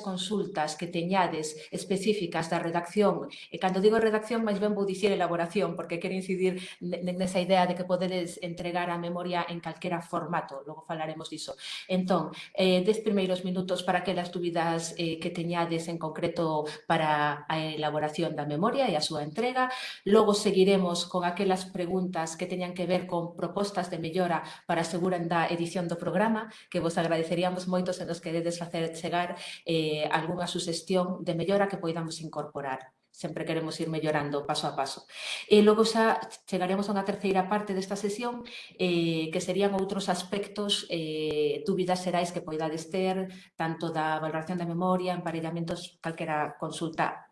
consultas que teñades específicas da redacción, e cando digo redacción, máis ben vou dicir elaboración, porque quero incidir nesa idea de que podedes entregar a memoria en calquera formato, logo falaremos diso. Entón, eh, des primeiros minutos para que las dúbidas eh, que teñades en concreto para a elaboración da memoria e a súa entrega, logo seguiremos con aquelas preguntas que teñan que ver con propostas de mellora para aseguran da edición do programa, que vos agradeceríamos moito se nos queredes facer chegar eh, eh, algunha suxestión de mellora que poidamos incorporar sempre queremos ir mellorando paso a paso. E logo xa chegaremos a unha terceira parte desta sesión eh, que serían outros aspectos, eh, dúbidas xerais que poidades ter, tanto da valoración da memoria, emparellamentos, calquera consulta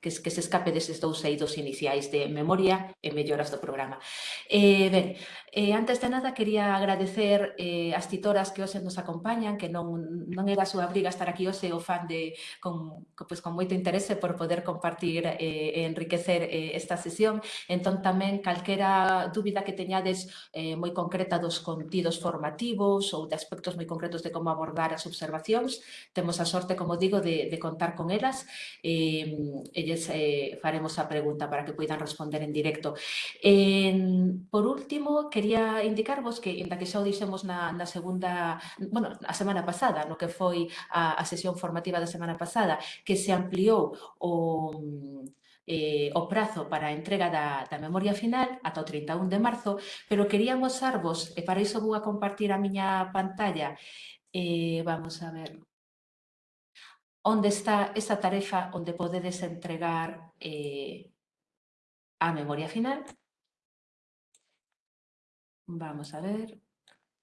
que, que se escape deses dous eidos iniciais de memoria e melloras do programa. Eh, ben, eh, antes de nada, quería agradecer eh, as titoras que hoxe nos acompañan, que non, non era a súa briga estar aquí hoxe, o fan de, con, pues, con moito interese por poder compartir eh, e enriquecer eh, esta sesión. Entón, tamén, calquera dúbida que teñades eh, moi concreta dos contidos formativos ou de aspectos moi concretos de como abordar as observacións, temos a sorte, como digo, de, de contar con elas. Eh, elles eh, faremos a pregunta para que poidan responder en directo. Eh, por último, quería indicarvos que, en que xa o dixemos na, na segunda, bueno, a semana pasada, no que foi a, a sesión formativa da semana pasada, que se ampliou o eh, o prazo para a entrega da, da memoria final ata o 31 de marzo, pero quería mostrarvos, e para iso vou a compartir a miña pantalla, eh, vamos a ver, onde está esa tarefa onde podedes entregar eh, a memoria final. Vamos a ver.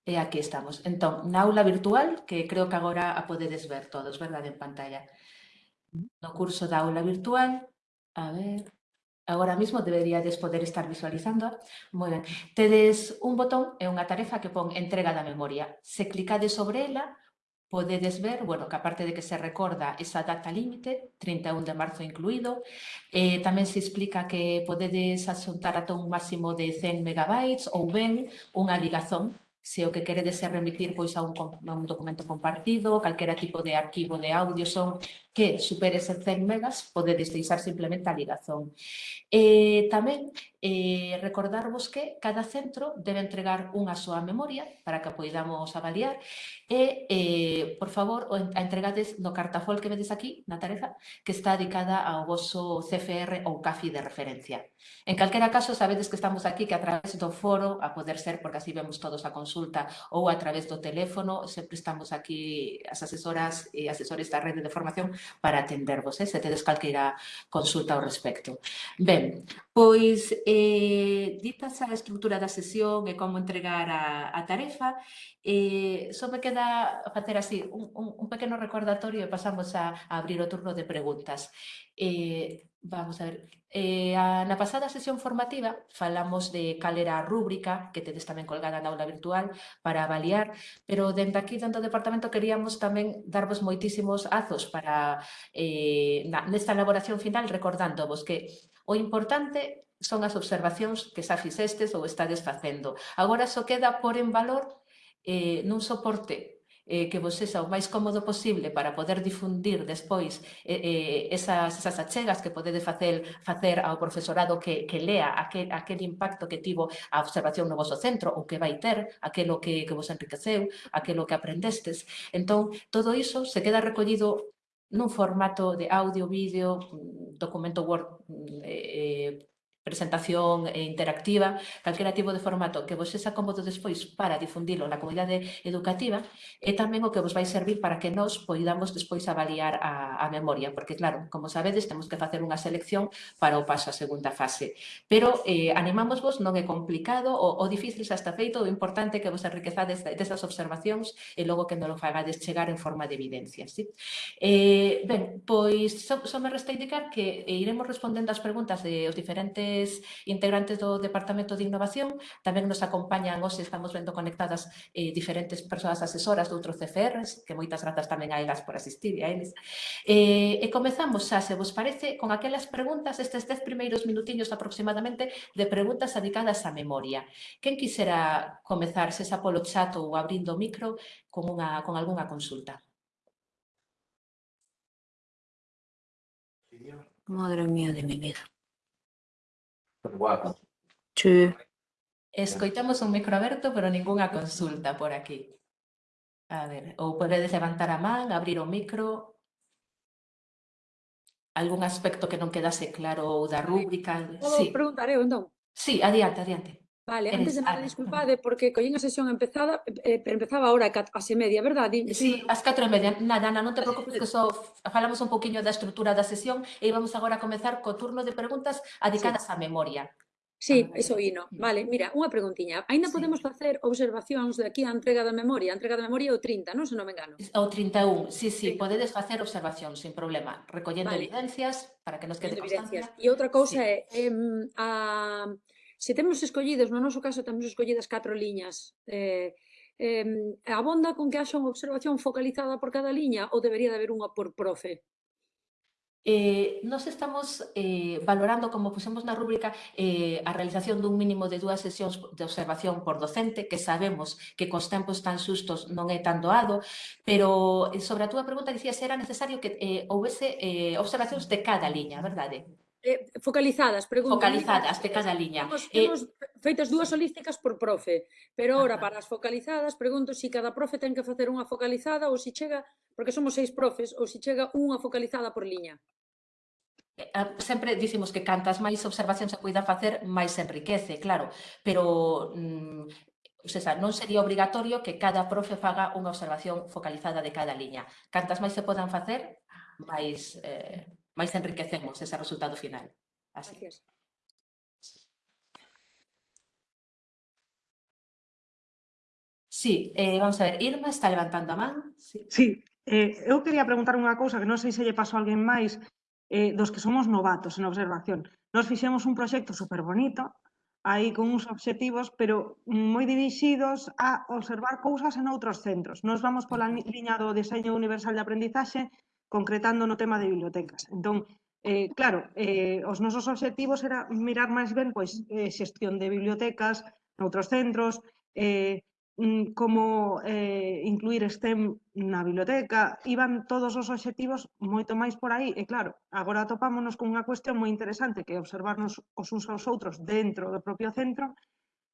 E aquí estamos. Entón, na aula virtual, que creo que agora a podedes ver todos, verdade, en pantalla. No curso da aula virtual, a ver, agora mesmo deberíades poder estar visualizando. Moi ben. Tedes un botón e unha tarefa que pon entrega da memoria. Se clicades sobre ela, podedes ver, bueno, que aparte de que se recorda esa data límite, 31 de marzo incluído, eh, tamén se explica que podedes asuntar ata un máximo de 100 megabytes ou ben unha ligazón. Se o que queredes é remitir pois a un, a un documento compartido, calquera tipo de arquivo de audio son que supere ser 100 megas, podedes deixar simplemente a ligazón. E tamén eh, recordarvos que cada centro debe entregar unha súa memoria para que a poidamos avaliar e, eh, por favor, a entregades no cartafol que vedes aquí, na tarefa, que está dedicada ao vosso CFR ou CAFI de referencia. En calquera caso, sabedes que estamos aquí, que a través do foro, a poder ser, porque así vemos todos a consulta, ou a través do teléfono, sempre estamos aquí as asesoras e asesores da rede de formación para atendervos, eh, se tedes calquera consulta ao respecto. Ben, pois, eh, dita a estrutura da sesión e como entregar a, a tarefa, eh, só me queda facer así un, un, un pequeno recordatorio e pasamos a, a abrir o turno de preguntas. Eh, Vamos a ver, eh, a, na pasada sesión formativa falamos de cal era a rúbrica que tedes tamén colgada na aula virtual para avaliar, pero dentro aquí, dentro do departamento, queríamos tamén darvos moitísimos azos para eh, na, nesta elaboración final recordándovos que o importante son as observacións que xa fixestes ou estades facendo. Agora só queda por en valor eh, nun soporte eh, que vos sexa o máis cómodo posible para poder difundir despois eh, eh esas, esas achegas que podedes facer, facer ao profesorado que, que lea aquel, aquel impacto que tivo a observación no vosso centro ou que vai ter, aquelo que, que vos enriqueceu, aquelo que aprendestes. Entón, todo iso se queda recollido nun formato de audio, vídeo, mm, documento Word mm, eh, eh presentación interactiva, calquera tipo de formato que vos sexa cómodo despois para difundilo na comunidade educativa e tamén o que vos vai servir para que nós poidamos despois avaliar a, a memoria, porque claro, como sabedes, temos que facer unha selección para o paso a segunda fase. Pero eh, animamos vos, non é complicado, o, o difícil xa está feito, o importante é que vos enriquezades desas observacións e logo que non lo fagades chegar en forma de evidencia. ¿sí? Eh, ben, pois só, so, só so me resta indicar que eh, iremos respondendo as preguntas de os diferentes diferentes integrantes do Departamento de Innovación, tamén nos acompañan, hoxe estamos vendo conectadas eh, diferentes persoas asesoras de outros CFRs, que moitas grazas tamén a elas por asistir e a eles. Eh, e comezamos xa, se vos parece, con aquelas preguntas, estes dez primeiros minutiños aproximadamente, de preguntas dedicadas á memoria. Quen quisera comezar, se xa polo chat ou abrindo o micro, con, unha, con algunha consulta? Madre mía de mi vida. Guapo. Sí. Escoitamos un micro aberto, pero ningunha consulta por aquí. A ver, ou podedes levantar a man, abrir o micro. Algún aspecto que non quedase claro ou da rúbrica? Sí, preguntar eu, entón? sí, adiante, adiante. Vale, antes de nada, disculpade, eh, porque collín a sesión empezada, eh, eh empezaba ahora a se media, verdad? Sí, as catro e media. Nada, Ana, non te preocupes que só falamos un poquinho da estrutura da sesión e vamos agora a comezar co turno de preguntas adicadas sí. á memoria. Sí, iso vino. Vale, mira, unha preguntiña. Ainda sí. podemos facer observacións de aquí a entrega da memoria? A entrega da memoria é o 30, non? Se non me engano. O 31, sí, sí, podedes facer observacións sin problema, recollendo vale. evidencias para que nos quede constancia. E outra cousa sí. é, eh, a Se temos escollidos, no noso caso temos escollidas catro liñas, eh, eh, abonda con que haxa unha observación focalizada por cada liña ou debería de haber unha por profe? Eh, nos estamos eh, valorando, como pusemos na rúbrica, eh, a realización dun mínimo de dúas sesións de observación por docente, que sabemos que cos tempos tan sustos non é tan doado, pero eh, sobre a túa pregunta dicía se era necesario que eh, houvese eh, observacións de cada liña, verdade? Eh, focalizadas, preguntas. Focalizadas de cada liña. Temos, temos eh, feitas dúas holísticas por profe, pero ahora para as focalizadas pregunto se si cada profe ten que facer unha focalizada ou se si chega, porque somos seis profes, ou se si chega unha focalizada por liña. Eh, ah, sempre dicimos que cantas máis observacións se poida facer, máis enriquece, claro, pero mm, sea, non sería obrigatorio que cada profe faga unha observación focalizada de cada liña. Cantas máis se podan facer, máis... Eh, máis enriquecemos ese resultado final. Así. Gracias. Sí, eh, vamos a ver, Irma está levantando a man. Sí, sí eh, eu quería preguntar unha cousa que non sei se lle pasou a alguén máis eh, dos que somos novatos en observación. Nos fixemos un proxecto super bonito, aí con uns obxectivos, pero moi dirixidos a observar cousas en outros centros. Nos vamos pola liña do diseño universal de aprendizaxe, concretando no tema de bibliotecas. Entón, eh, claro, eh, os nosos obxectivos era mirar máis ben pois, eh, xestión de bibliotecas noutros centros, eh, mm, como eh, incluir STEM na biblioteca, iban todos os obxectivos moito máis por aí, e claro, agora topámonos con unha cuestión moi interesante que é observarnos os uns aos outros dentro do propio centro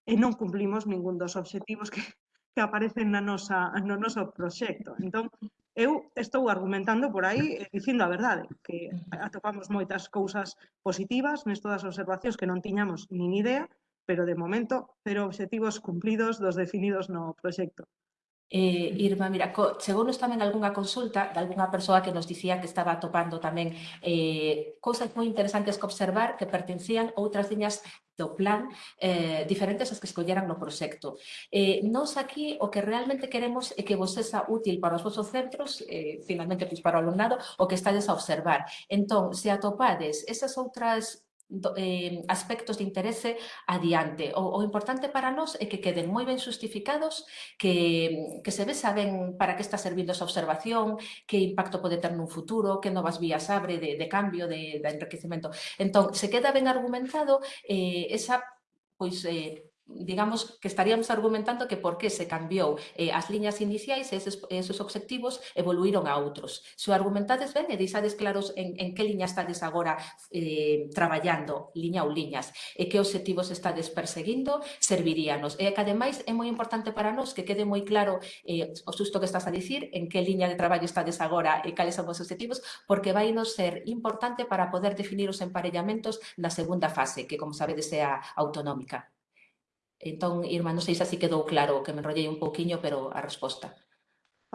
e non cumplimos ningún dos obxectivos que, que aparecen na nosa, no noso proxecto. Entón, eu estou argumentando por aí eh, dicindo a verdade, que atopamos moitas cousas positivas nestas observacións que non tiñamos nin idea, pero de momento cero obxectivos cumplidos dos definidos no proxecto. Eh, Irma, mira, co, chegounos tamén algunha consulta de algunha persoa que nos dicía que estaba atopando tamén eh, cousas moi interesantes que observar que pertencían a outras liñas do plan eh, diferentes aos que escolleran no proxecto. Eh, nos aquí o que realmente queremos é que vos sexa útil para os vosos centros, eh, finalmente pois, para o alumnado, o que estades a observar. Entón, se atopades esas outras eh, aspectos de interese adiante. O, o importante para nós é que queden moi ben justificados, que, que se ve saben para que está servindo esa observación, que impacto pode ter nun futuro, que novas vías abre de, de cambio, de, de enriquecimento. Entón, se queda ben argumentado eh, esa pois eh, digamos que estaríamos argumentando que por que se cambiou eh, as liñas iniciais e esos, esos obxectivos evoluíron a outros. Se o argumentades ben e deixades claros en, en que liña estades agora eh, traballando, liña ou liñas, e que obxectivos estades perseguindo, serviríanos. E que ademais é moi importante para nós que quede moi claro eh, o susto que estás a dicir, en que liña de traballo estades agora e cales son os obxectivos, porque vai nos ser importante para poder definir os emparellamentos na segunda fase, que como sabedes é a autonómica. Entón, Irma, non sei se así quedou claro, que me enrollei un pouquiño, pero a resposta.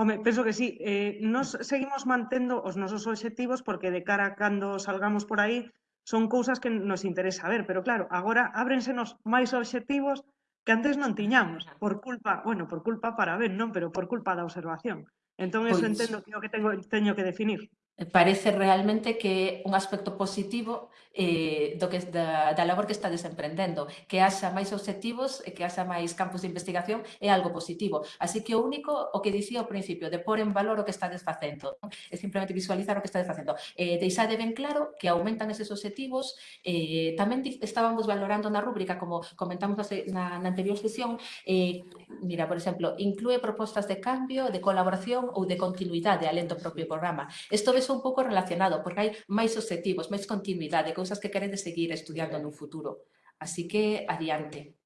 Home, penso que sí. Eh, nos seguimos mantendo os nosos obxectivos porque de cara a cando salgamos por aí son cousas que nos interesa ver, pero claro, agora ábrensenos máis obxectivos que antes non tiñamos, por culpa, bueno, por culpa para ben, non, pero por culpa da observación. Entón, eso pois... entendo que é o que tengo, teño que definir. Eh, parece realmente que un aspecto positivo eh, do que, da, da labor que estades emprendendo, que haxa máis objetivos, eh, que haxa máis campos de investigación, é algo positivo. Así que o único, o que dicía ao principio, de pôr en valor o que estades facendo, é simplemente visualizar o que estades facendo. Eh, deixade ben claro que aumentan eses objetivos, eh, tamén estábamos valorando na rúbrica, como comentamos na, na anterior sesión, eh, mira, por exemplo, inclúe propostas de cambio, de colaboración ou de continuidade alén do propio programa. Isto eso un pouco relacionado, porque hai máis objetivos, máis continuidade, cousas que queredes seguir estudiando no futuro. Así que, adiante.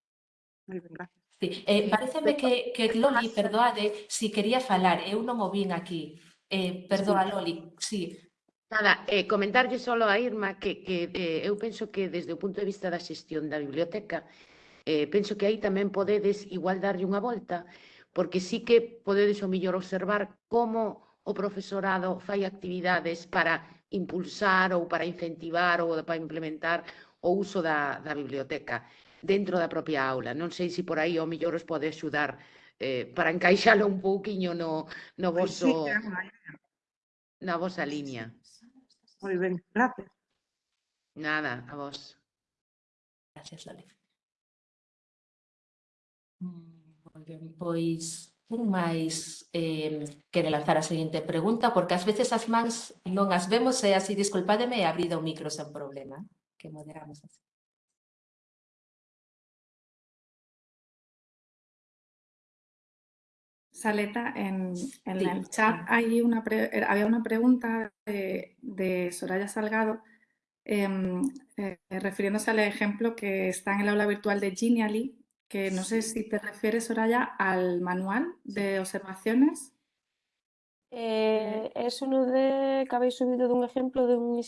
Moi ben, gracias. Sí. Eh, eh pareceme que, que Loli, perdoade, si quería falar, eh, eu non o vin aquí. Eh, perdoa, Loli, sí. Nada, eh, comentarlle só a Irma que, que eh, eu penso que desde o punto de vista da xestión da biblioteca, eh, penso que aí tamén podedes igual darlle unha volta, porque sí que podedes o millor observar como o profesorado fai actividades para impulsar ou para incentivar ou para implementar o uso da, da biblioteca dentro da propia aula. Non sei se por aí o mellor os pode axudar eh, para encaixalo un pouquiño no, no pois voso, na vosa liña. Moi ben, gracias. Nada, a vos. Gracias, Loli. Mm, moi ben, pois máis eh, quere lanzar a seguinte pregunta, porque ás veces as mans non as vemos e así, disculpademe, he abrido o micro sen problema, que moderamos así. Saleta, en, en Sí, el chat hay una pre- era- había una pregunta de, de Soraya Salgado em, eh, refiriéndose al ejemplo que está en el aula virtual de Genially, que no sé si te refieres, Soraya, al manual de observaciones. Eh, es uno de que habéis subido de un ejemplo de un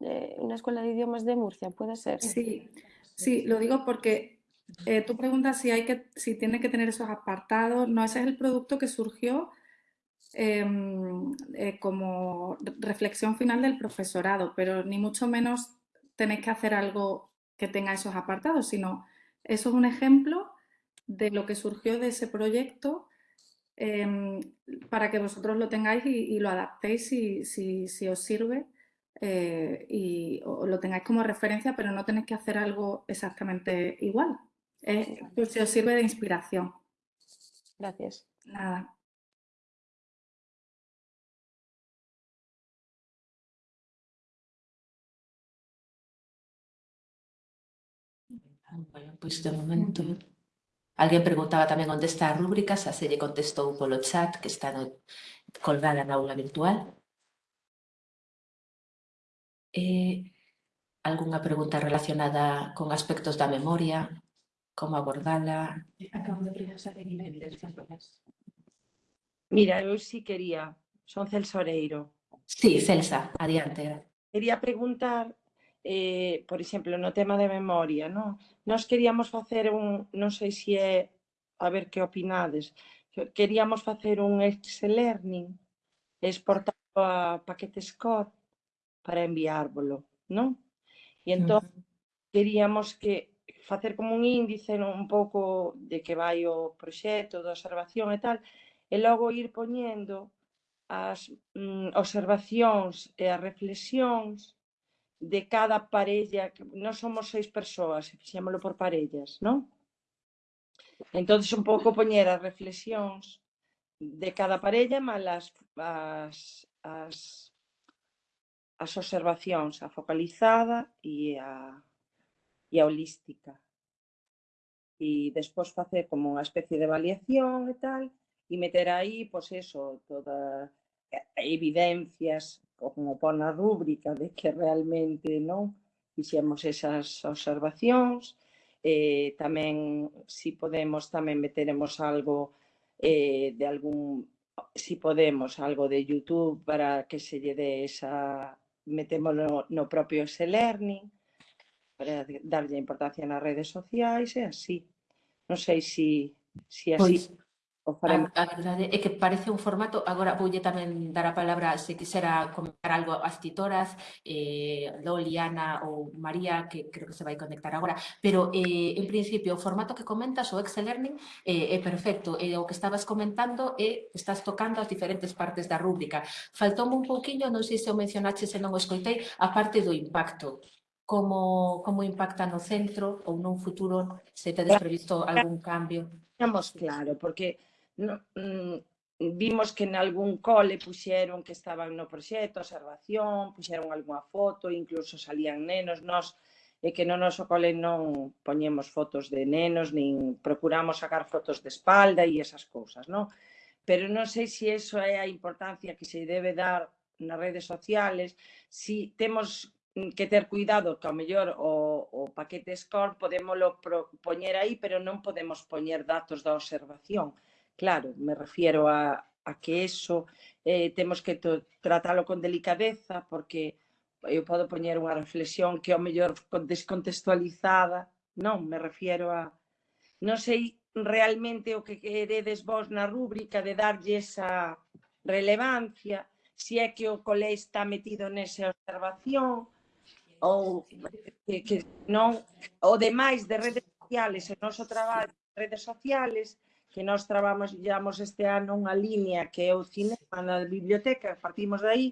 de una escuela de idiomas de Murcia, puede ser. Sí, sí, lo digo porque eh, tú preguntas si hay que, si tiene que tener esos apartados. No, ese es el producto que surgió em, eh, como re- reflexión final del profesorado, pero ni mucho menos tenéis que hacer algo que tenga esos apartados, sino eso es un ejemplo de lo que surgió de ese proyecto em, para que vosotros lo tengáis y, y lo adaptéis si, si, si os sirve eh, y o lo tengáis como referencia, pero no tenéis que hacer algo exactamente igual. Eh, pues si os sirve de inspiración. Gracias. Nada. Bueno, pois de momento... Alguén preguntaba tamén onde está a rúbrica, xa se lle contestou polo chat que está no, colgada na aula virtual. Eh, algunha pregunta relacionada con aspectos da memoria, como abordala... Acabo de preguntar en inglés. Mira, eu sí quería, son Celso Oreiro. Sí, Celsa, adiante. Quería preguntar eh, por exemplo, no tema de memoria, non? Nós queríamos facer un, non sei se é, a ver que opinades, queríamos facer un ex-learning exportado a paquetes Scott para enviárvolo, non? E entón, queríamos que facer como un índice non? un pouco de que vai o proxecto, da observación e tal, e logo ir poñendo as mm, observacións e as reflexións de cada parella, nós somos seis persoas, fixémolo por parellas, non? Entón, un pouco poñer as reflexións de cada parella, mal as, as, as, as observacións, a focalizada e a, e a holística. E despois facer como unha especie de avaliación e tal, e meter aí, pois eso, toda eh, evidencias, como pon a rúbrica de que realmente non fixemos esas observacións, eh, tamén, si podemos, tamén meteremos algo eh, de algún, si podemos, algo de YouTube para que se lle dé esa, metémoslo no, propio e-learning, para darlle importancia nas redes sociais e así. Non sei se si, si así... Pois, o ah, faremos. A, a verdade é que parece un formato, agora voulle tamén dar a palabra se quisera comentar algo as titoras, eh, Loli, Ana ou María, que creo que se vai conectar agora, pero eh, en principio o formato que comentas, o Excel Learning, eh, é perfecto, e eh, o que estabas comentando é estás tocando as diferentes partes da rúbrica. Faltou un pouquiño, non sei se o mencionache se non o escoitei, a parte do impacto como, como impacta no centro ou nun futuro se tedes eh, previsto algún cambio? Estamos claro, porque no, mm, vimos que en algún cole puxeron que estaban no proxecto, observación, puxeron algunha foto, incluso salían nenos, nós e que no noso cole non poñemos fotos de nenos, nin procuramos sacar fotos de espalda e esas cousas, non? Pero non sei se iso é a importancia que se debe dar nas redes sociales, si temos que ter cuidado que ao mellor o, o paquete SCORE podémolo pro, poñer aí, pero non podemos poñer datos da observación Claro, me refiero a, a que eso eh, temos que tratalo con delicadeza porque eu podo poñer unha reflexión que ao mellor descontextualizada. Non, me refiero a... Non sei realmente o que queredes vos na rúbrica de darlle esa relevancia, se é que o colé está metido nesa observación, ou que, que non, o demais de redes sociales, o noso traballo de redes sociales, que nós traballamos este ano unha línea que é o cinema na biblioteca, partimos de aí,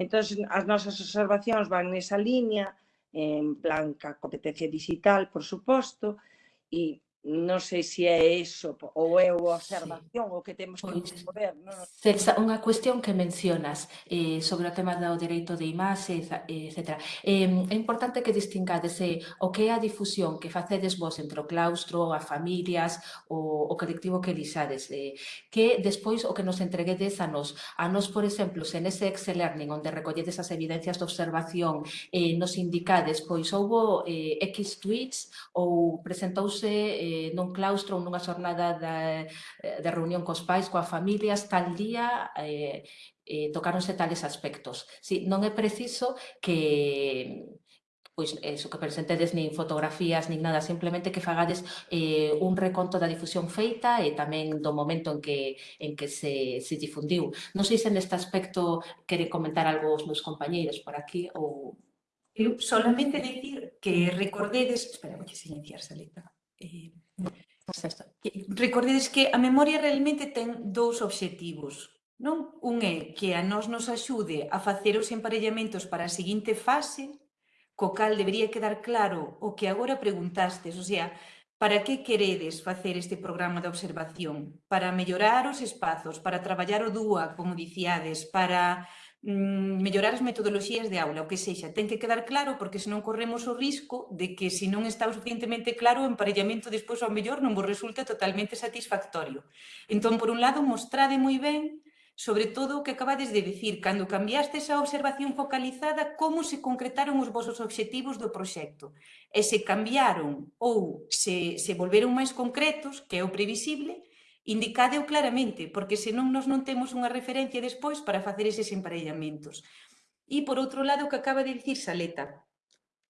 entón as nosas observacións van nesa línea, en plan ca competencia digital, por suposto, e non sei se é eso ou é a observación sí. o que temos que pois, desenvolver. Non? Celsa, unha cuestión que mencionas eh, sobre o tema do dereito de imaxe, etc. Eh, é importante que distingades eh, o que é a difusión que facedes vos entre o claustro, a familias, o, o colectivo que lixades, eh, que despois o que nos entreguedes a nos. A nos, por exemplo, se nese Excel Learning, onde recolledes as evidencias de observación, eh, nos indicades, pois houbo eh, X tweets ou presentouse eh, eh, non claustro ou nunha xornada da, de reunión cos pais, coa familia, hasta día eh, eh, tocaronse tales aspectos. Si, non é preciso que pois eso que presentedes nin fotografías nin nada, simplemente que fagades eh, un reconto da difusión feita e tamén do momento en que en que se, se difundiu. Non sei se neste aspecto quere comentar algo os meus compañeiros por aquí ou... Eu solamente dicir que recordedes... Espera, vou que silenciar, Saleta. Eh, Pois recordedes que a memoria realmente ten dous obxectivos. Non? Un é que a nós nos axude a facer os emparellamentos para a seguinte fase, co cal debería quedar claro o que agora preguntastes, o sea, para que queredes facer este programa de observación? Para mellorar os espazos, para traballar o DUA, como dicíades, para Mm, mellorar as metodoloxías de aula, o que sexa, ten que quedar claro porque senón corremos o risco de que se non está o suficientemente claro o emparellamento despois ao mellor non vos resulta totalmente satisfactorio. Entón, por un lado, mostrade moi ben sobre todo o que acabades de dicir, cando cambiaste esa observación focalizada, como se concretaron os vosos obxectivos do proxecto. E se cambiaron ou se, se volveron máis concretos, que é o previsible, Indicadeo claramente, porque senón nos non temos unha referencia despois para facer eses emparellamentos. E, por outro lado, o que acaba de dicir Saleta,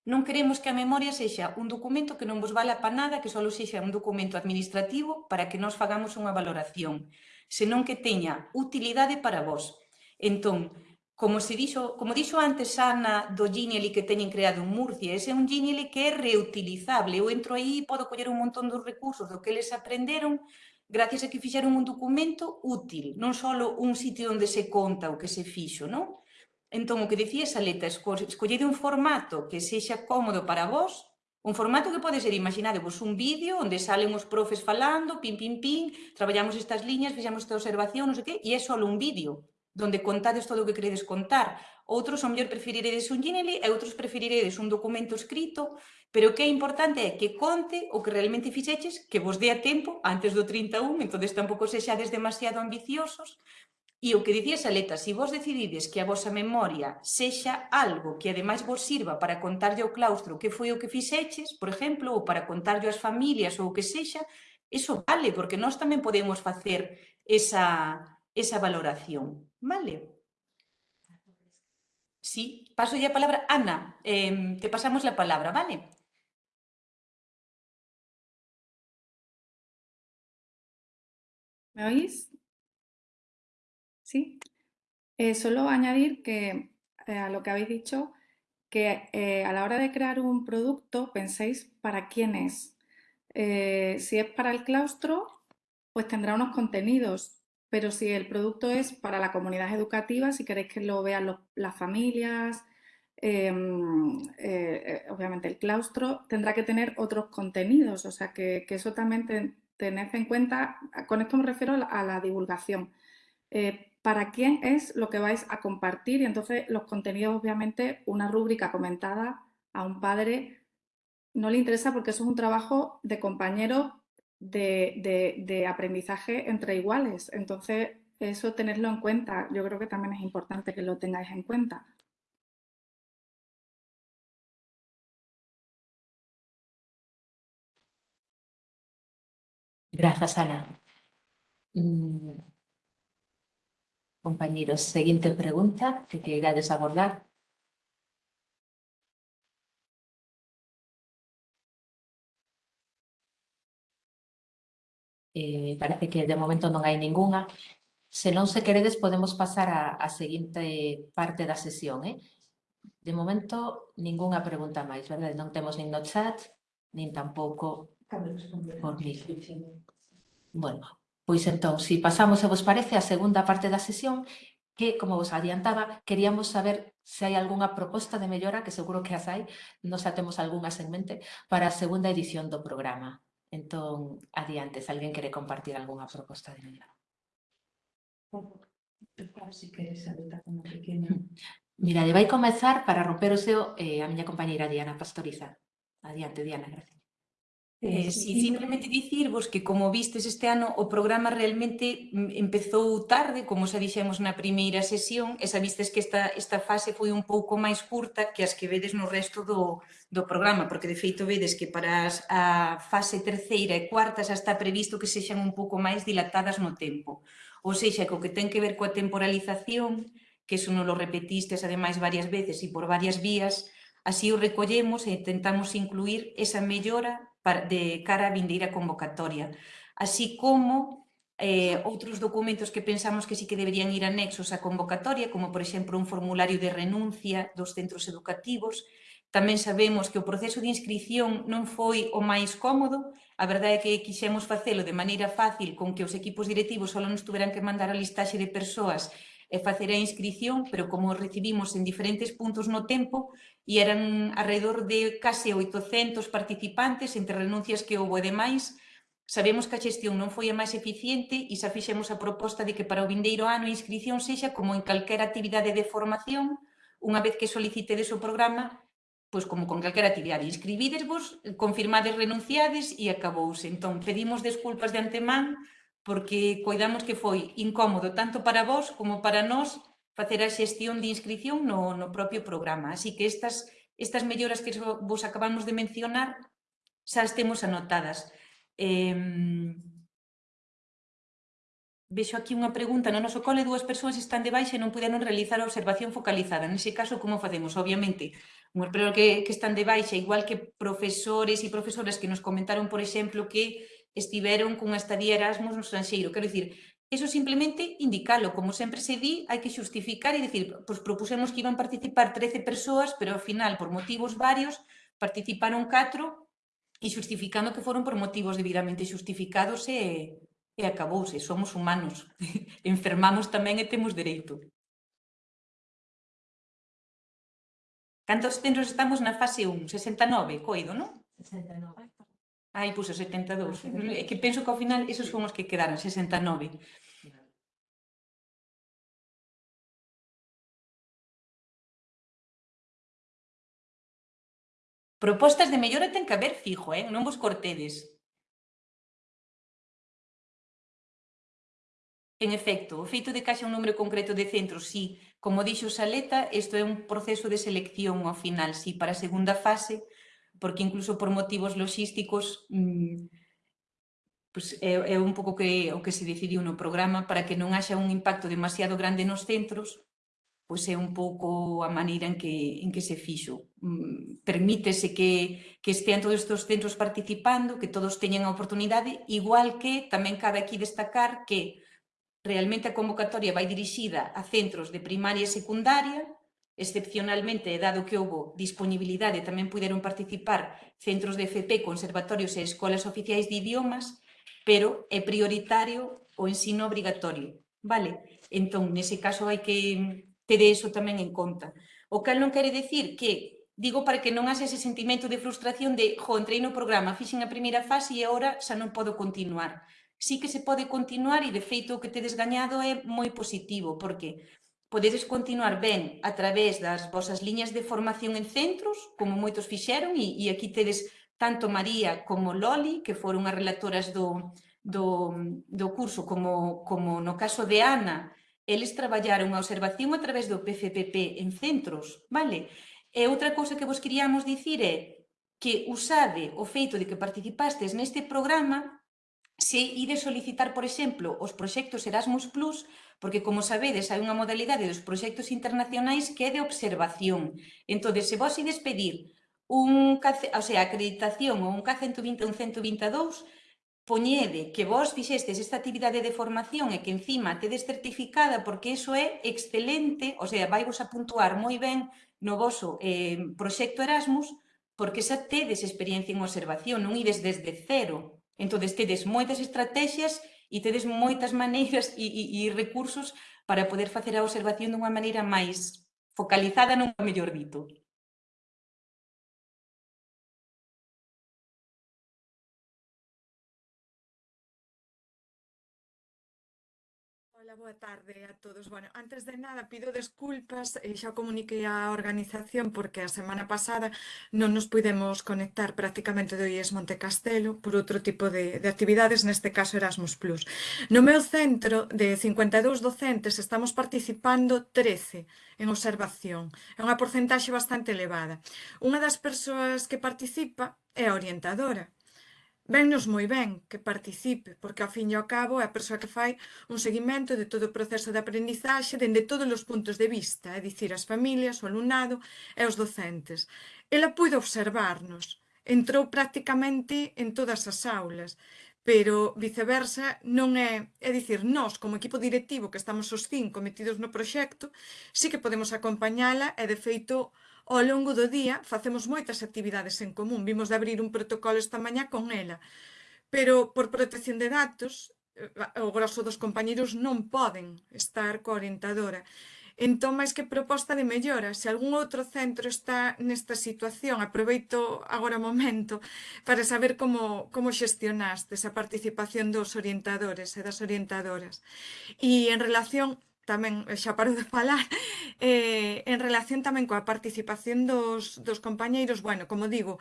non queremos que a memoria sexa un documento que non vos vala para nada, que só sexa un documento administrativo para que nos fagamos unha valoración, senón que teña utilidade para vos. Entón, como se dixo, como dixo antes Ana do Genially que teñen creado en Murcia, ese é un Genially que é reutilizable. Eu entro aí e podo coller un montón dos recursos do que eles aprenderon gracias a que fixeron un documento útil, non só un sitio onde se conta o que se fixo, non? Entón, o que dicía esa letra, escollede un formato que sexa cómodo para vos, un formato que pode ser, imaginadevos, un vídeo onde salen os profes falando, pin, pin, pin, traballamos estas liñas, fixamos esta observación, non sei que, e é só un vídeo donde contades todo o que queredes contar. Outros, ao mellor, preferiredes un Gmail e outros preferiredes un documento escrito, pero o que é importante é que conte o que realmente fixeches, que vos dé a tempo antes do 31, entonces tampouco sexades demasiado ambiciosos, E o que dicía Saleta, se si vos decidides que a vosa memoria sexa algo que ademais vos sirva para contarlle ao claustro que foi o que fixeches, por exemplo, ou para contarlle ás familias ou o que sexa, eso vale, porque nós tamén podemos facer esa, esa valoración. Vale? Sí, paso ya palabra. Ana, eh, te pasamos la palabra, ¿vale? ¿Me oís? Sí. Eh, solo añadir que eh, a lo que habéis dicho, que eh, a la hora de crear un producto penséis para quién es. si es para el claustro, pues tendrá unos contenidos, pero si el producto es para la comunidad educativa, si queréis que lo vean las familias, em, obviamente el claustro tendrá que tener otros contenidos, o sea que, eso también tened en cuenta, con esto me refiero a la, divulgación. Para quién es lo que vais a compartir y entonces los contenidos, obviamente, una rúbrica comentada a un padre no le interesa porque eso es un trabajo de compañeros de, aprendizaje entre iguales. Entonces, eso tenerlo en cuenta. Yo creo que también es importante que lo tengáis en cuenta. Grazas, Ana. Mm. Compañeros, seguinte pregunta que queirades abordar. eh, parece que de momento non hai ningunha. Se non se queredes, podemos pasar a, a seguinte parte da sesión. Eh? De momento, ningunha pregunta máis, verdade? Non temos nin no chat, nin tampouco por mí. Bueno, pois entón, se si pasamos, se vos parece, a segunda parte da sesión, que, como vos adiantaba, queríamos saber se hai algunha proposta de mellora, que seguro que as hai, nos temos algunhas en mente, para a segunda edición do programa. Entón, adiante, se alguén quere compartir algunha proposta de mellora. Si queres, ahorita como pequeno. Mira, vai comezar para romper o seu eh, a miña compañeira Diana Pastoriza. Adiante, Diana, gracias. Eh, sí, simplemente dicirvos que, como vistes este ano, o programa realmente empezou tarde, como xa dixemos na primeira sesión, e vistes que esta, esta fase foi un pouco máis curta que as que vedes no resto do, do programa, porque de feito vedes que para as, a fase terceira e cuarta xa está previsto que sexan un pouco máis dilatadas no tempo. Ou seja, co que ten que ver coa temporalización, que eso non lo repetistes ademais varias veces e por varias vías, así o recollemos e tentamos incluir esa mellora para, de cara a vindeira convocatoria, así como eh, outros documentos que pensamos que sí que deberían ir anexos á convocatoria, como por exemplo un formulario de renuncia dos centros educativos, Tamén sabemos que o proceso de inscripción non foi o máis cómodo, a verdade é que quixemos facelo de maneira fácil con que os equipos directivos só nos tuveran que mandar a listaxe de persoas e facer a inscripción, pero como recibimos en diferentes puntos no tempo, e eran alrededor de case 800 participantes entre renuncias que houve e demais. Sabemos que a xestión non foi a máis eficiente e xa fixemos a proposta de que para o vindeiro ano a inscripción sexa como en calquera actividade de formación, unha vez que solicitedes o programa, pois como con calquera actividade, inscribidesvos, confirmades renunciades e acabouse. Entón, pedimos desculpas de antemán porque coidamos que foi incómodo tanto para vos como para nós facer a xestión de inscripción no, no propio programa. Así que estas, estas melloras que vos acabamos de mencionar xa as temos anotadas. Eh, vexo aquí unha pregunta, no noso cole dúas persoas están de baixa e non puderon realizar a observación focalizada. Nese caso, como facemos? Obviamente, unhas persoas que, que están de baixa, igual que profesores e profesoras que nos comentaron, por exemplo, que estiveron cunha estadía Erasmus no estranxeiro. Quero dicir, Eso simplemente indicalo, como sempre se di, hai que xustificar e dicir, pois propusemos que iban participar 13 persoas, pero ao final, por motivos varios, participaron 4 e xustificando que foron por motivos debidamente xustificados e, e acabouse, somos humanos, enfermamos tamén e temos dereito. Cantos centros estamos na fase 1? 69, coido, non? 69. Ai, puxo 72. É que penso que ao final esos son os que quedaron, 69. Propostas de mellora ten que haber fijo, eh? non vos cortedes. En efecto, o feito de que haxa un número concreto de centros, sí, como dixo Saleta, isto é un proceso de selección ao final, sí, para a segunda fase, porque incluso por motivos logísticos mmm, pues, é, é un pouco que, o que se decidiu no programa para que non haxa un impacto demasiado grande nos centros, pois pues é un pouco a maneira en que, en que se fixo. Mm, permítese que, que estean todos estes centros participando, que todos teñen a oportunidade, igual que tamén cabe aquí destacar que realmente a convocatoria vai dirixida a centros de primaria e secundaria, excepcionalmente, dado que houbo disponibilidade, tamén puderon participar centros de FP, conservatorios e escolas oficiais de idiomas, pero é prioritario o ensino obrigatorio, vale? Entón, nese caso hai que ter eso tamén en conta. O cal non quere decir que Digo para que non haxe ese sentimento de frustración de, jo, entrei no programa, fixen a primeira fase e agora xa non podo continuar. Sí que se pode continuar e, de feito, o que tedes gañado é moi positivo, porque podedes continuar ben a través das vosas liñas de formación en centros, como moitos fixeron, e, e aquí tedes tanto María como Loli, que foron as relatoras do, do, do curso, como, como no caso de Ana, eles traballaron a observación a través do PFPP en centros, vale? E outra cousa que vos queríamos dicir é que usade o feito de que participastes neste programa se ides solicitar, por exemplo, os proxectos Erasmus Plus, porque, como sabedes, hai unha modalidade dos proxectos internacionais que é de observación. Entón, se vos ides pedir un, o sea, acreditación ou un K120 ou un 122, poñede que vos fixestes esta actividade de formación e que encima tedes certificada porque iso é excelente, o sea, vai vos a puntuar moi ben no voso eh, proxecto Erasmus porque xa tedes experiencia en observación, non ides desde cero. Entón, tedes moitas estrategias e tedes moitas maneiras e, e, e recursos para poder facer a observación dunha maneira máis focalizada, non mellor dito. boa tarde a todos. Bueno, antes de nada, pido desculpas, e xa comuniquei a organización porque a semana pasada non nos pudemos conectar prácticamente do IES Montecastelo por outro tipo de, de actividades, neste caso Erasmus+. Plus. No meu centro de 52 docentes estamos participando 13 en observación. É unha porcentaxe bastante elevada. Unha das persoas que participa é a orientadora vennos moi ben que participe, porque ao fin e ao cabo é a persoa que fai un seguimento de todo o proceso de aprendizaxe dende todos os puntos de vista, é dicir, as familias, o alumnado e os docentes. Ela puido observarnos, entrou prácticamente en todas as aulas, pero viceversa non é, é dicir, nós como equipo directivo que estamos os cinco metidos no proxecto, sí que podemos acompañala e de feito Ao longo do día facemos moitas actividades en común. Vimos de abrir un protocolo esta mañá con ela. Pero por protección de datos, eh, o grosso dos compañeros non poden estar coa orientadora. Entón, máis que proposta de mellora, se algún outro centro está nesta situación, aproveito agora o momento para saber como, como xestionaste esa participación dos orientadores e das orientadoras. E en relación tamén eh, xa paro de falar, eh, en relación tamén coa participación dos, dos compañeiros, bueno, como digo,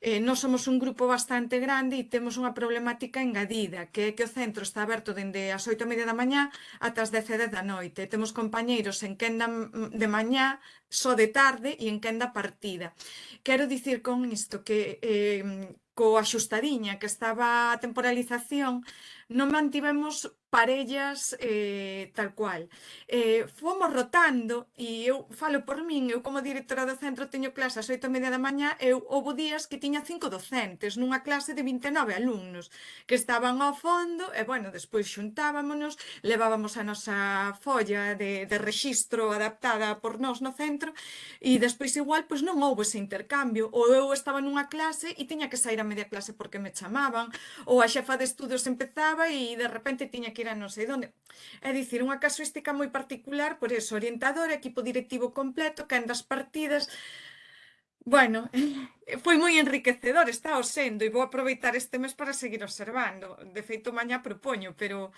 eh, nós somos un grupo bastante grande e temos unha problemática engadida, que é que o centro está aberto dende as 8 media da mañá ata as 10 e da noite. Temos compañeiros en quenda de mañá, só de tarde e en quenda partida. Quero dicir con isto que eh, co axustadiña que estaba a temporalización, non mantivemos parellas eh, tal cual. Eh, fomos rotando e eu falo por min, eu como directora do centro teño clase ás oito e media da mañá, eu houve días que tiña cinco docentes nunha clase de 29 alumnos que estaban ao fondo e, bueno, despois xuntábamonos, levábamos a nosa folla de, de registro adaptada por nós no centro e despois igual pois non houve ese intercambio ou eu estaba nunha clase e tiña que sair a media clase porque me chamaban ou a xefa de estudos empezaba e de repente tiña que era non sei onde. É dicir, unha casuística moi particular, por eso, orientador, equipo directivo completo, candas partidas, Bueno, foi moi enriquecedor, está o sendo, e vou aproveitar este mes para seguir observando. De feito, mañá propoño, pero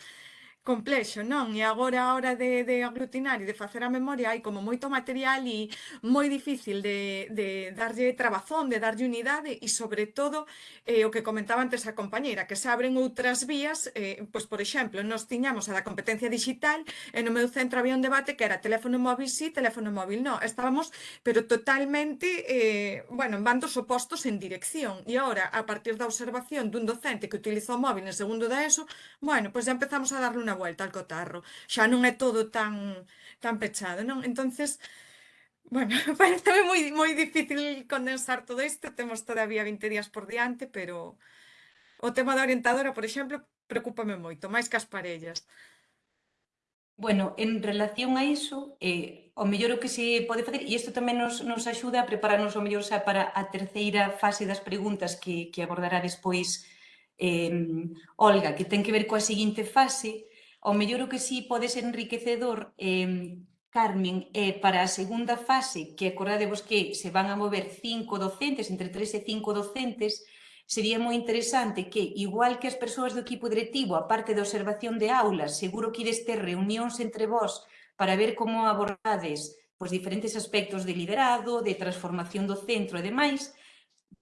complexo, non? E agora a hora de, de aglutinar e de facer a memoria hai como moito material e moi difícil de, de darlle trabazón, de darlle unidade e sobre todo eh, o que comentaba antes a compañeira, que se abren outras vías, eh, pois por exemplo, nos tiñamos a da competencia digital e no meu centro había un debate que era teléfono móvil sí, teléfono móvil non. Estábamos, pero totalmente, eh, bueno, en bandos opostos en dirección. E agora, a partir da observación dun docente que utilizou móvil en segundo da ESO, bueno, pois já empezamos a darle unha unha volta al cotarro. Xa non é todo tan, tan pechado, non? Entonces, bueno, parece moi, moi difícil condensar todo isto, temos todavía 20 días por diante, pero o tema da orientadora, por exemplo, preocúpame moito, máis que as parellas. Bueno, en relación a iso, eh, o mellor o que se pode facer, e isto tamén nos, nos axuda a prepararnos o mellor xa para a terceira fase das preguntas que, que abordará despois eh, Olga, que ten que ver coa seguinte fase, Ao mellor o que sí pode ser enriquecedor, eh, Carmen, eh, para a segunda fase, que acordadevos que se van a mover cinco docentes, entre tres e cinco docentes, sería moi interesante que, igual que as persoas do equipo directivo, a parte da observación de aulas, seguro que ides ter reunións entre vós para ver como abordades pois, diferentes aspectos de liderado, de transformación do centro e demais,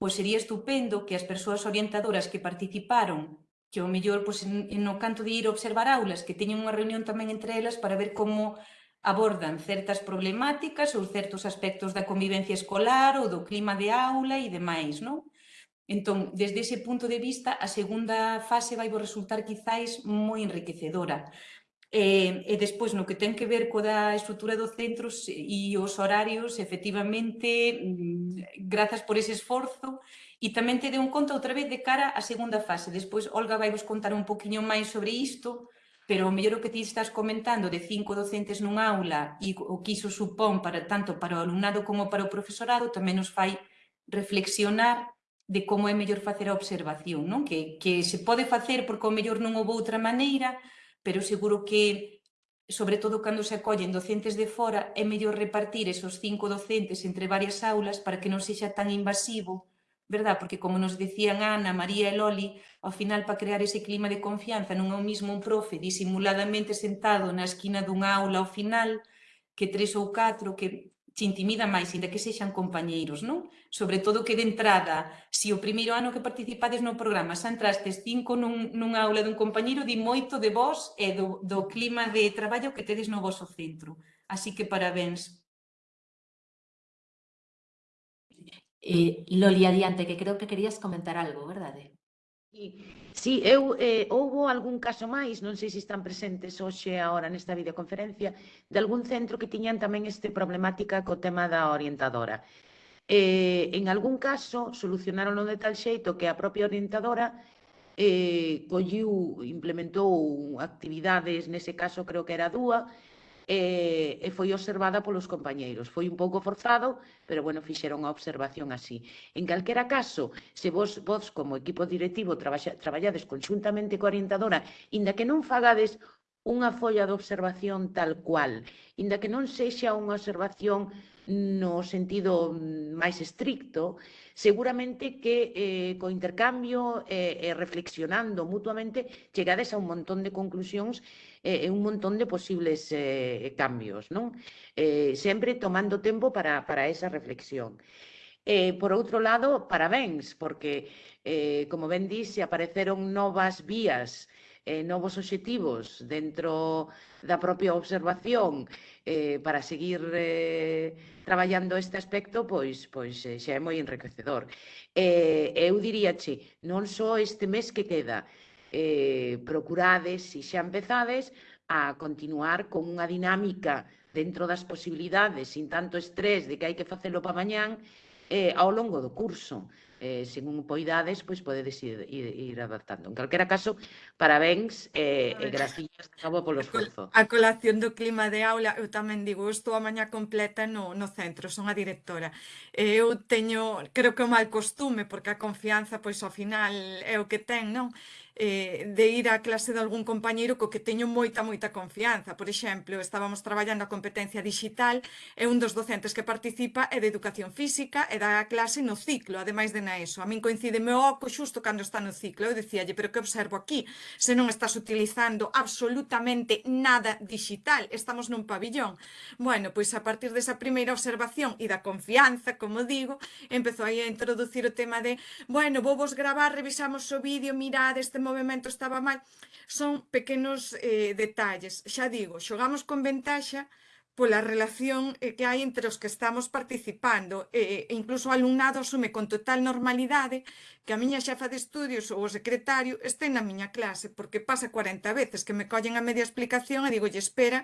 pois sería estupendo que as persoas orientadoras que participaron que o mellor pois, no canto de ir observar aulas que teñen unha reunión tamén entre elas para ver como abordan certas problemáticas ou certos aspectos da convivencia escolar ou do clima de aula e demais, non? Entón, desde ese punto de vista, a segunda fase vai resultar quizáis moi enriquecedora. E, e despois, no que ten que ver coa da estrutura do centro e os horarios, efectivamente, mm, grazas por ese esforzo, E tamén te deu conta outra vez de cara á segunda fase. Despois Olga vai vos contar un poquinho máis sobre isto, pero o mellor o que ti estás comentando de cinco docentes nun aula e o que iso supón para, tanto para o alumnado como para o profesorado tamén nos fai reflexionar de como é mellor facer a observación, non? Que, que se pode facer porque o mellor non houve outra maneira, pero seguro que, sobre todo cando se acollen docentes de fora, é mellor repartir esos cinco docentes entre varias aulas para que non sexa tan invasivo verdad? Porque como nos decían Ana, María e Loli, ao final para crear ese clima de confianza non é o mismo un profe disimuladamente sentado na esquina dunha aula ao final que tres ou catro que te intimida máis, ainda que sexan compañeiros, non? Sobre todo que de entrada, se o primeiro ano que participades no programa xa entrastes cinco nun, nunha aula dun compañeiro, di moito de vos e do, do clima de traballo que tedes no vosso centro. Así que parabéns Eh, Loli, adiante, que creo que querías comentar algo, verdade? Sí, eu eh, houbo algún caso máis, non sei se están presentes hoxe agora nesta videoconferencia, de algún centro que tiñan tamén este problemática co tema da orientadora. Eh, en algún caso, solucionaron de tal xeito que a propia orientadora eh, colliu, implementou actividades, nese caso creo que era dúa, e, e foi observada polos compañeiros. Foi un pouco forzado, pero bueno, fixeron a observación así. En calquera caso, se vos, vos como equipo directivo traballa, traballades conjuntamente coa orientadora, inda que non fagades unha folla de observación tal cual, inda que non sexa unha observación no sentido máis estricto, seguramente que eh, co intercambio eh, e eh, eh, reflexionando mutuamente chegades a un montón de conclusións Eh, eh, un montón de posibles eh, cambios, non? Eh, sempre tomando tempo para, para esa reflexión. Eh, por outro lado, parabéns, porque, eh, como ben dixe, apareceron novas vías eh, novos obxectivos dentro da propia observación eh, para seguir eh, traballando este aspecto, pois, pois eh, xa é moi enriquecedor. Eh, eu diríache, non só este mes que queda, eh, procurades, se xa empezades, a continuar con unha dinámica dentro das posibilidades, sin tanto estrés de que hai que facelo para mañán, eh, ao longo do curso. Eh, según poidades, pois podedes ir, ir, ir adaptando. En calquera caso, parabéns eh, e gracias graciñas de novo polo esforzo. A colación do clima de aula, eu tamén digo, eu estou a mañá completa no, no centro, son a directora. Eh, eu teño, creo que é mal costume, porque a confianza, pois, ao final é o que ten, non? eh, de ir á clase de algún compañeiro co que teño moita, moita confianza. Por exemplo, estábamos traballando a competencia digital e un dos docentes que participa é de educación física e da clase no ciclo, ademais de na ESO. A min coincide meu oco xusto cando está no ciclo. Eu dicíalle, pero que observo aquí? Se non estás utilizando absolutamente nada digital, estamos nun pabillón. Bueno, pois a partir desa primeira observación e da confianza, como digo, empezou aí a introducir o tema de, bueno, vou vos gravar, revisamos o vídeo, mirad este movimento estaba mal, son pequenos eh, detalles. Xa digo, xogamos con ventaxa pola relación eh, que hai entre os que estamos participando. E, e incluso o alumnado asume con total normalidade que a miña xefa de estudios ou o secretario este na miña clase, porque pasa 40 veces que me collen a media explicación e digo, espera, espera,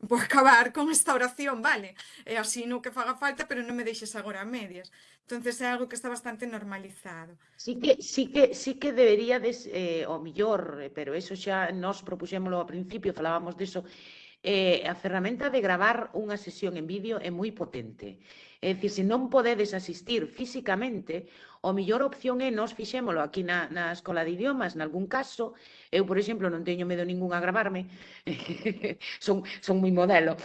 vou acabar con esta oración, vale? E así no que faga falta, pero non me deixes agora a medias. Entonces é algo que está bastante normalizado. Sí que sí que sí que deberíades eh o millor, eh, pero eso xa nos propuxémolo ao principio, falábamos diso. Eh, a ferramenta de gravar unha sesión en vídeo é moi potente. É dicir, se non podedes asistir físicamente, o mellor opción é nós fixémolo aquí na, na Escola de Idiomas, nalgún caso. Eu, por exemplo, non teño medo ningún a gravarme. son, son moi modelo.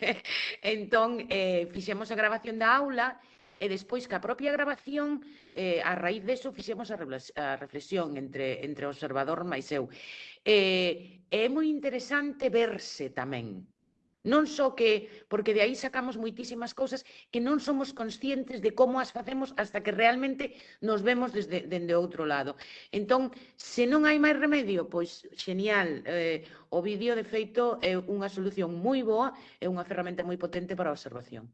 entón, eh, fixemos a grabación da aula e despois que a propia grabación eh, a raíz deso fixemos a, reflexión entre, entre o observador máis eu. Eh, é moi interesante verse tamén, Non só que, porque de aí sacamos moitísimas cousas que non somos conscientes de como as facemos hasta que realmente nos vemos desde, dende outro lado. Entón, se non hai máis remedio, pois xenial, eh, o vídeo de feito é unha solución moi boa, é unha ferramenta moi potente para a observación.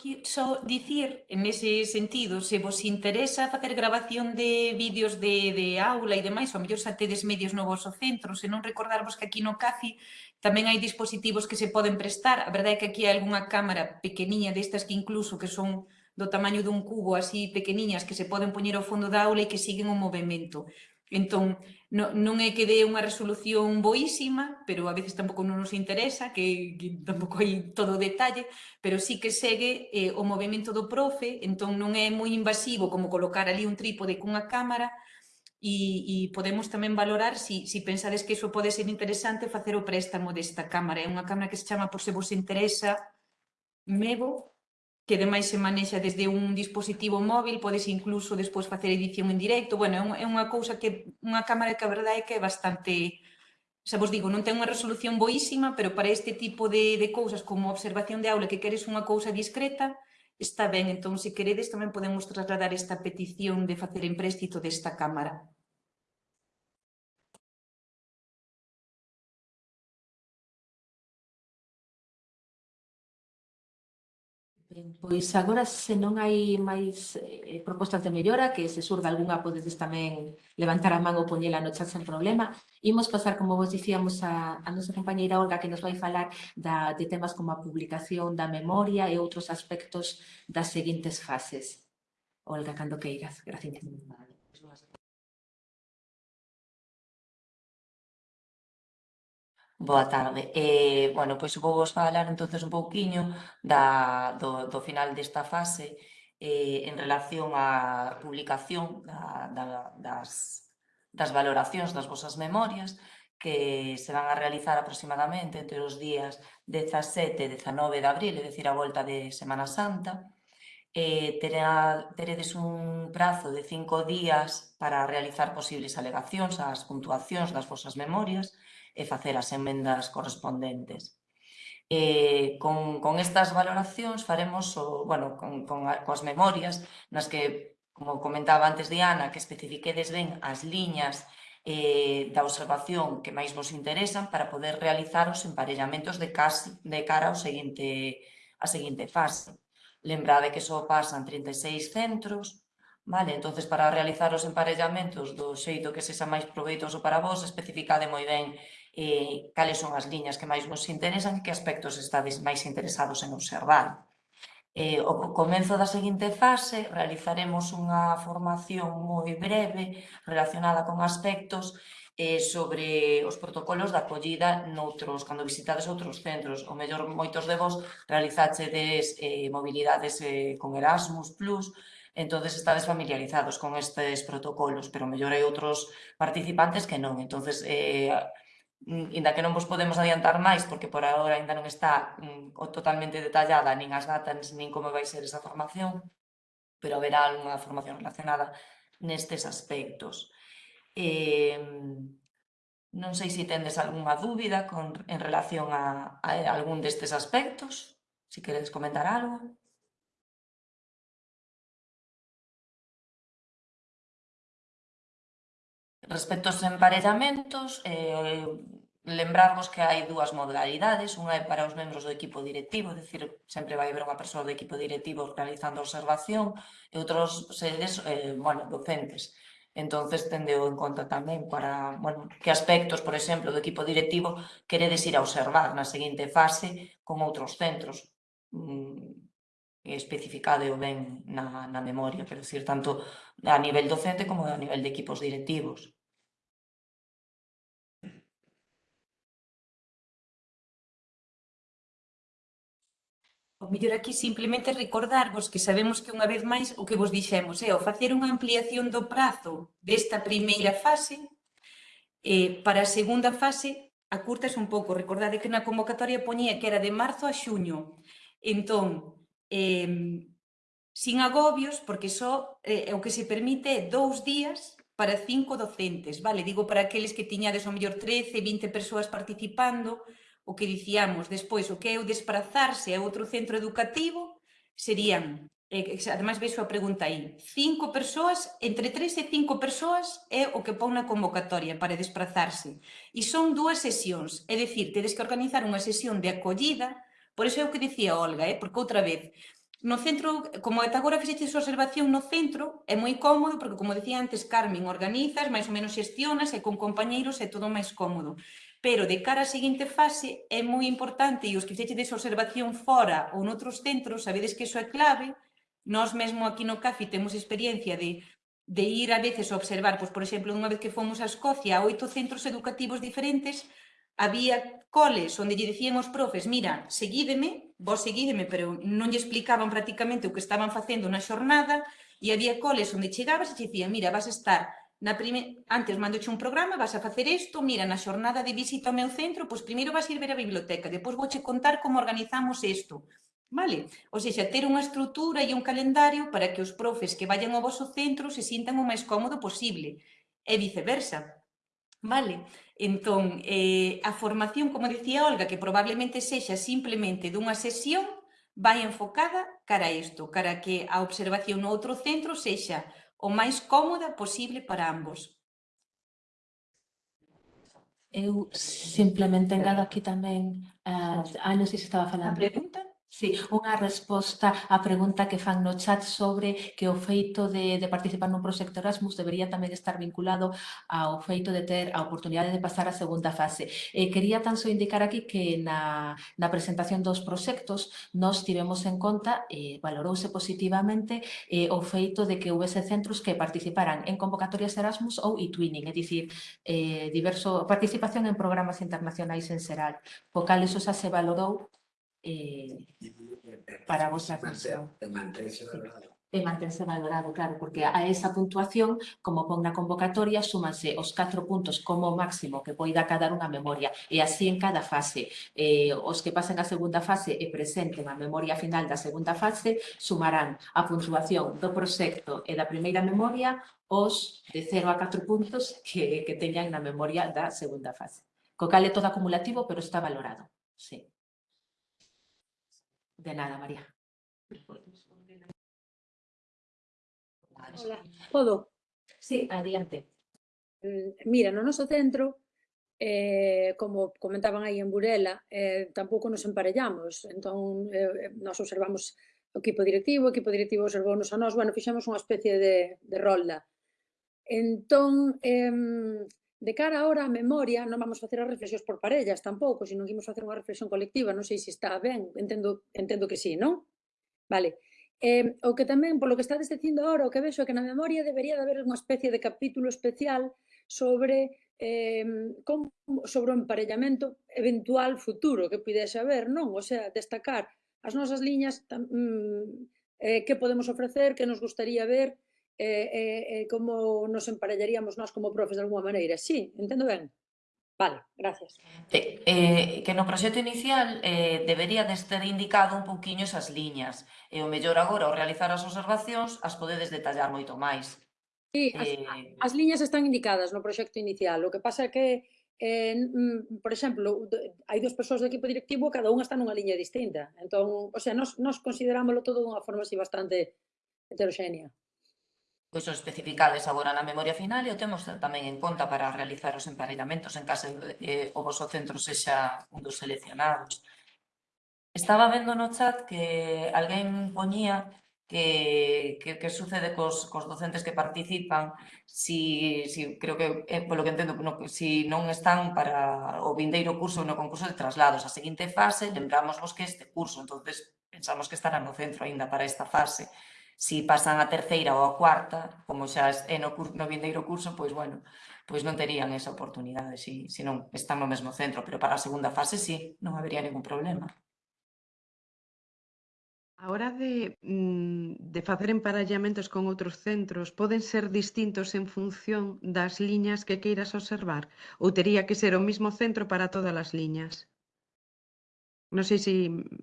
que só dicir nese sentido, se vos interesa facer grabación de vídeos de, de aula e demais, ou mellor xa tedes medios no vosso centro, se non recordarvos que aquí no CACI tamén hai dispositivos que se poden prestar, a verdade é que aquí hai algunha cámara pequeniña destas que incluso que son do tamaño dun cubo así pequeniñas que se poden poñer ao fondo da aula e que siguen o movimento. Entón, no, non é que dé unha resolución boísima, pero a veces tampouco non nos interesa, que, que tampouco hai todo o detalle, pero sí que segue eh, o movimento do profe, entón non é moi invasivo como colocar ali un trípode cunha cámara, e, e podemos tamén valorar se si, si pensades que iso pode ser interesante facer o préstamo desta cámara. É unha cámara que se chama, por se vos interesa, Mevo, que ademais se manexa desde un dispositivo móvil, podes incluso despois facer edición en directo, bueno, é unha cousa que, unha cámara que a verdade é que é bastante, xa vos digo, non ten unha resolución boísima, pero para este tipo de, de cousas como observación de aula que queres unha cousa discreta, está ben, entón se queredes tamén podemos trasladar esta petición de facer empréstito desta cámara. Pois agora, se non hai máis eh, propostas de mellora, que se surda algunha, podedes tamén levantar a man ou poñela no chat sen problema. Imos pasar, como vos dicíamos, a, a nosa compañeira Olga, que nos vai falar da, de temas como a publicación da memoria e outros aspectos das seguintes fases. Olga, cando queiras. Gracias. Boa tarde. Eh, bueno, pois vou vos falar entonces un pouquiño da, do, do final desta fase eh, en relación á publicación da, da, das, das valoracións das vosas memorias que se van a realizar aproximadamente entre os días 17 e 19 de abril, é dicir, a volta de Semana Santa. Eh, terá, teredes un prazo de cinco días para realizar posibles alegacións ás puntuacións das vosas memorias e facer as emendas correspondentes. Eh, con, con estas valoracións faremos, o, bueno, con, con, a, coas memorias nas que, como comentaba antes Diana, que especifiquedes ben as liñas eh, da observación que máis vos interesan para poder realizar os emparellamentos de, casi, de cara ao seguinte, a seguinte fase. Lembrade que só pasan 36 centros, vale? entonces para realizar os emparellamentos do xeito que sexa máis proveitoso para vos, especificade moi ben eh, cales son as liñas que máis vos interesan e que aspectos estades máis interesados en observar. Eh, o comenzo da seguinte fase realizaremos unha formación moi breve relacionada con aspectos eh, sobre os protocolos da acollida noutros, cando visitades outros centros. O mellor, moitos de vos realizaxedes eh, mobilidades eh, con Erasmus+, Plus, entonces estades familiarizados con estes protocolos, pero mellor hai outros participantes que non. entonces eh, Mm, inda que non vos podemos adiantar máis, porque por agora ainda non está mm, totalmente detallada nin as datas nin como vai ser esa formación, pero haberá unha formación relacionada nestes aspectos. Eh, non sei se tendes algunha dúbida con, en relación a, a algún destes aspectos, se si queredes comentar algo. Respecto aos emparellamentos, eh, lembrarvos que hai dúas modalidades, unha é para os membros do equipo directivo, é dicir, sempre vai haber unha persoa do equipo directivo realizando observación, e outros seres, eh, bueno, docentes. Entonces, tendeu en conta tamén para, bueno, que aspectos, por exemplo, do equipo directivo queredes ir a observar na seguinte fase con outros centros. Mm, especificade o ben na, na memoria, pero decir, tanto a nivel docente como a nivel de equipos directivos. O mellor aquí simplemente recordarvos que sabemos que unha vez máis o que vos dixemos é eh, o facer unha ampliación do prazo desta primeira fase eh, para a segunda fase acurtas un pouco. Recordade que na convocatoria poñía que era de marzo a xuño. Entón, eh, sin agobios, porque só eh, o que se permite é dous días para cinco docentes, vale? Digo, para aqueles que tiñades o mellor 13, 20 persoas participando, o que dicíamos despois, o que é o desprazarse a outro centro educativo, serían, eh, ademais vexo a pregunta aí, cinco persoas, entre tres e cinco persoas é o que pon na convocatoria para desprazarse. E son dúas sesións, é dicir, tedes que organizar unha sesión de acollida, por iso é o que dicía Olga, eh, porque outra vez, No centro, como ata agora fixetes observación no centro, é moi cómodo, porque como decía antes Carmen, organizas, máis ou menos xestionas, e con compañeiros é todo máis cómodo. Pero de cara á seguinte fase é moi importante, e os que fixetedes observación fora ou noutros centros, sabedes que iso é clave, nós mesmo aquí no CAFI temos experiencia de, de ir a veces a observar, pois, por exemplo, unha vez que fomos a Escocia a oito centros educativos diferentes, había coles onde lle dicían os profes, mira, seguídeme, vos seguídeme, pero non lle explicaban prácticamente o que estaban facendo na xornada, e había coles onde chegabas e dicían, mira, vas a estar na prime... antes mandoche un programa, vas a facer isto, mira, na xornada de visita ao meu centro, pois primeiro vas ir ver a biblioteca, depois vouche contar como organizamos isto. Vale? Ou seja, ter unha estrutura e un calendario para que os profes que vayan ao vosso centro se sintan o máis cómodo posible e viceversa. Vale? Entón, eh, a formación, como dicía Olga, que probablemente sexa simplemente dunha sesión, vai enfocada cara a isto, cara a que a observación no outro centro sexa o máis cómoda posible para ambos. Eu simplemente engado aquí tamén, eh, ah, non sei se estaba falando. A pregunta? Sí, unha resposta á pregunta que fan no chat sobre que o feito de, de participar nun proxecto Erasmus debería tamén estar vinculado ao feito de ter a oportunidade de pasar a segunda fase. Eh, quería tan só indicar aquí que na, na presentación dos proxectos nos tivemos en conta, eh, valorouse positivamente eh, o feito de que houvese centros que participaran en convocatorias Erasmus ou e-twinning, é dicir, eh, diverso, participación en programas internacionais en Seral, po cal eso xa se valorou eh, para a vosa función. De manterse valorado. De manterse valorado, claro, porque a esa puntuación, como pon na convocatoria, súmanse os 4 puntos como máximo que poida cadar unha memoria, e así en cada fase. Eh, os que pasen a segunda fase e presenten a memoria final da segunda fase, sumarán a puntuación do proxecto e da primeira memoria os de 0 a 4 puntos que, que teñan na memoria da segunda fase. Co cal é todo acumulativo, pero está valorado. Sí. De nada, María. Hola, podo? Sí, adiante. Mm, mira, no noso centro, eh, como comentaban aí en Burela, eh, tampouco nos emparellamos, entón eh, eh, nos observamos o equipo directivo, o equipo directivo observou nos a nós, bueno, fixemos unha especie de, de rolda. Entón, eh, De cara ahora á memoria, non vamos facer as reflexións por parellas tampouco, sino que imos facer unha reflexión colectiva, non sei se está ben, entendo, entendo que sí, non? Vale. Eh, o que tamén, polo que estades dicindo ahora, o que vexo é que na memoria debería de haber unha especie de capítulo especial sobre eh, como, sobre o emparellamento eventual futuro que pudese haber, non? O sea, destacar as nosas liñas, tam, mm, eh, que podemos ofrecer, que nos gustaría ver, eh, eh, como nos emparellaríamos nós como profes de alguma maneira. Sí, entendo ben. Vale, gracias. Eh, eh, que no proxecto inicial eh, debería de ter indicado un pouquiño esas liñas. E o mellor agora, ao realizar as observacións, as podedes detallar moito máis. Sí, eh, as, eh... as liñas están indicadas no proxecto inicial. O que pasa é que, eh, mm, por exemplo, hai dúas persoas do equipo directivo, cada unha está nunha liña distinta. Entón, o sea, nós, nós considerámoslo todo dunha forma así bastante heteroxénea pois o especificades agora na memoria final e o temos tamén en conta para realizar os emparellamentos en caso de que o vosso centro sexa un dos seleccionados. Estaba vendo no chat que alguén poñía que, que, que sucede cos, cos docentes que participan si, si creo que, eh, polo que entendo, no, si non están para o vindeiro curso no concurso de traslados. A seguinte fase, lembrámosvos que este curso, entonces pensamos que estará no centro aínda para esta fase. Si pasan a terceira ou a cuarta, como xa é no, curso, no vindeiro curso, pois bueno, pois non terían esa oportunidade se, se non están no mesmo centro, pero para a segunda fase sí, non habería ningún problema. A hora de, mm, de facer emparallamentos con outros centros, poden ser distintos en función das liñas que queiras observar? Ou tería que ser o mismo centro para todas as liñas? Non sei se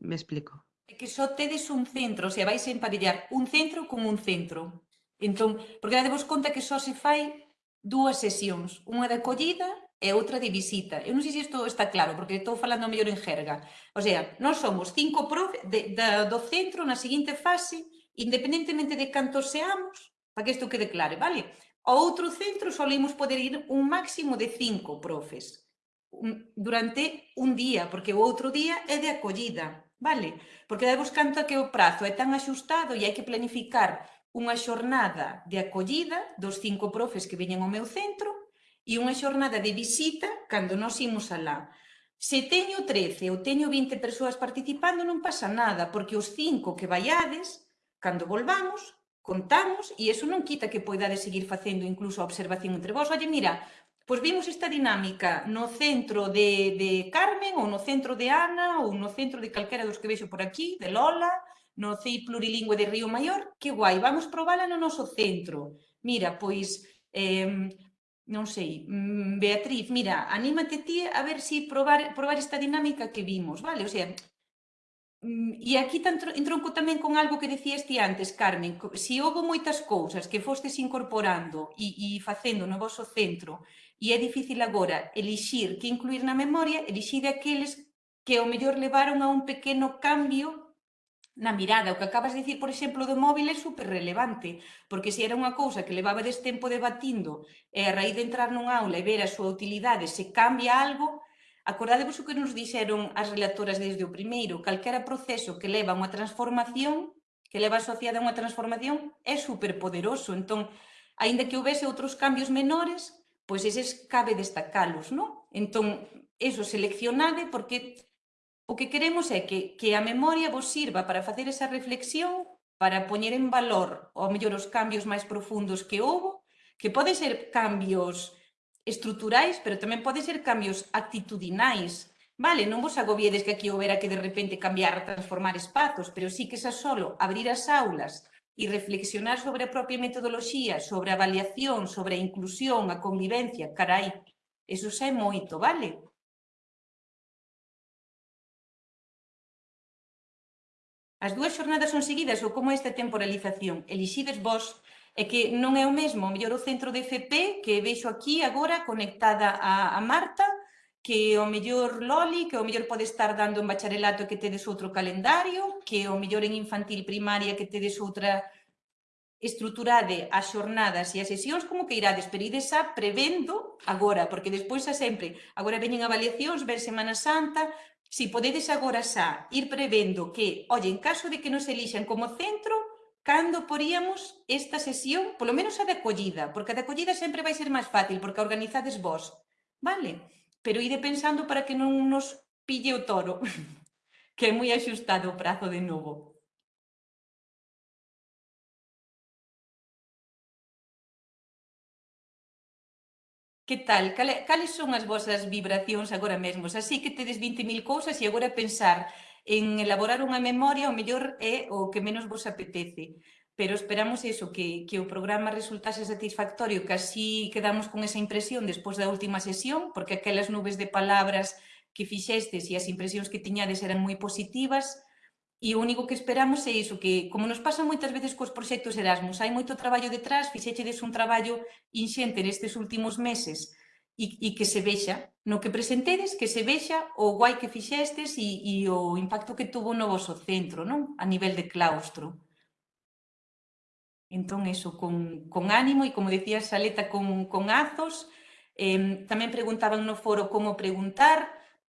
me explico. É que só tedes un centro, se vais a emparellar un centro con un centro. Entón, porque dadevos conta que só se fai dúas sesións, unha de acollida e outra de visita. Eu non sei se isto está claro, porque estou falando mellor en jerga. O sea, nós somos cinco profe de, de, do centro na seguinte fase, independentemente de cantos seamos, para que isto quede claro, vale? Ao outro centro solemos poder ir un máximo de cinco profes durante un día, porque o outro día é de acollida vale? Porque dai canto que o prazo é tan axustado e hai que planificar unha xornada de acollida dos cinco profes que veñen ao meu centro e unha xornada de visita cando nós imos alá. Se teño 13 ou teño 20 persoas participando non pasa nada, porque os cinco que vaiades, cando volvamos, contamos, e eso non quita que poidades seguir facendo incluso a observación entre vós. Oye, mira, Pois vimos esta dinámica no centro de, de Carmen, ou no centro de Ana, ou no centro de calquera dos que vexo por aquí, de Lola, no CEI plurilingüe de Río Maior, que guai, vamos probala no noso centro. Mira, pois, eh, non sei, mm, Beatriz, mira, anímate ti a ver se si probar, probar esta dinámica que vimos, vale? O sea, mm, E aquí entronco tamén con algo que decías ti antes, Carmen, se si houve moitas cousas que fostes incorporando e, e facendo no vosso centro E é difícil agora elixir que incluir na memoria, elixir aqueles que ao mellor levaron a un pequeno cambio na mirada. O que acabas de dicir, por exemplo, do móvil é super relevante, porque se era unha cousa que levaba des tempo debatindo e a raíz de entrar nun aula e ver a súa utilidade se cambia algo, acordadevos o que nos dixeron as relatoras desde o primeiro, calquera proceso que leva a unha transformación, que leva asociada a unha transformación, é superpoderoso. Entón, aínda que houvese outros cambios menores, pois eses cabe destacalos, non? Entón, eso, seleccionade porque o que queremos é que, que a memoria vos sirva para facer esa reflexión, para poñer en valor, ou mellor, os cambios máis profundos que houbo, que pode ser cambios estruturais, pero tamén pode ser cambios actitudinais, Vale, non vos agobiedes que aquí houbera que de repente cambiar, transformar espazos, pero sí que xa solo abrir as aulas e reflexionar sobre a propia metodoloxía, sobre a avaliación, sobre a inclusión, a convivencia, carai, eso xa é moito, vale? As dúas xornadas son seguidas ou como esta temporalización? Elixides vos é que non é o mesmo, mellor o centro de FP que veixo aquí agora conectada a, a Marta que o mellor Loli, que o mellor pode estar dando en bacharelato que tedes outro calendario, que o mellor en infantil primaria que tedes outra estruturade as xornadas e as sesións como que irades, pero ides a prevendo agora, porque despois a sempre, agora veñen avaliacións, ver Semana Santa, si podedes agora xa ir prevendo que, oye, en caso de que nos elixan como centro, cando poríamos esta sesión, polo menos a de acollida, porque a de acollida sempre vai ser máis fácil, porque a organizades vos, vale? pero ide pensando para que non nos pille o toro, que é moi axustado o prazo de novo. Que tal? Cales son as vosas vibracións agora mesmo? Así que tedes 20.000 cousas e agora pensar en elaborar unha memoria o mellor é o que menos vos apetece. Pero esperamos eso, que, que o programa resultase satisfactorio, que así quedamos con esa impresión despois da última sesión, porque aquelas nubes de palabras que fixestes e as impresións que tiñades eran moi positivas, E o único que esperamos é iso, que como nos pasa moitas veces cos proxectos Erasmus, hai moito traballo detrás, fixechedes un traballo inxente nestes últimos meses e, e que se vexa, no que presentedes, que se vexa o guai que fixestes e o impacto que tuvo no vosso centro, non? A nivel de claustro. Entón, eso, con, con ánimo e, como decía Saleta, con, con azos. Eh, tamén preguntaban no foro como preguntar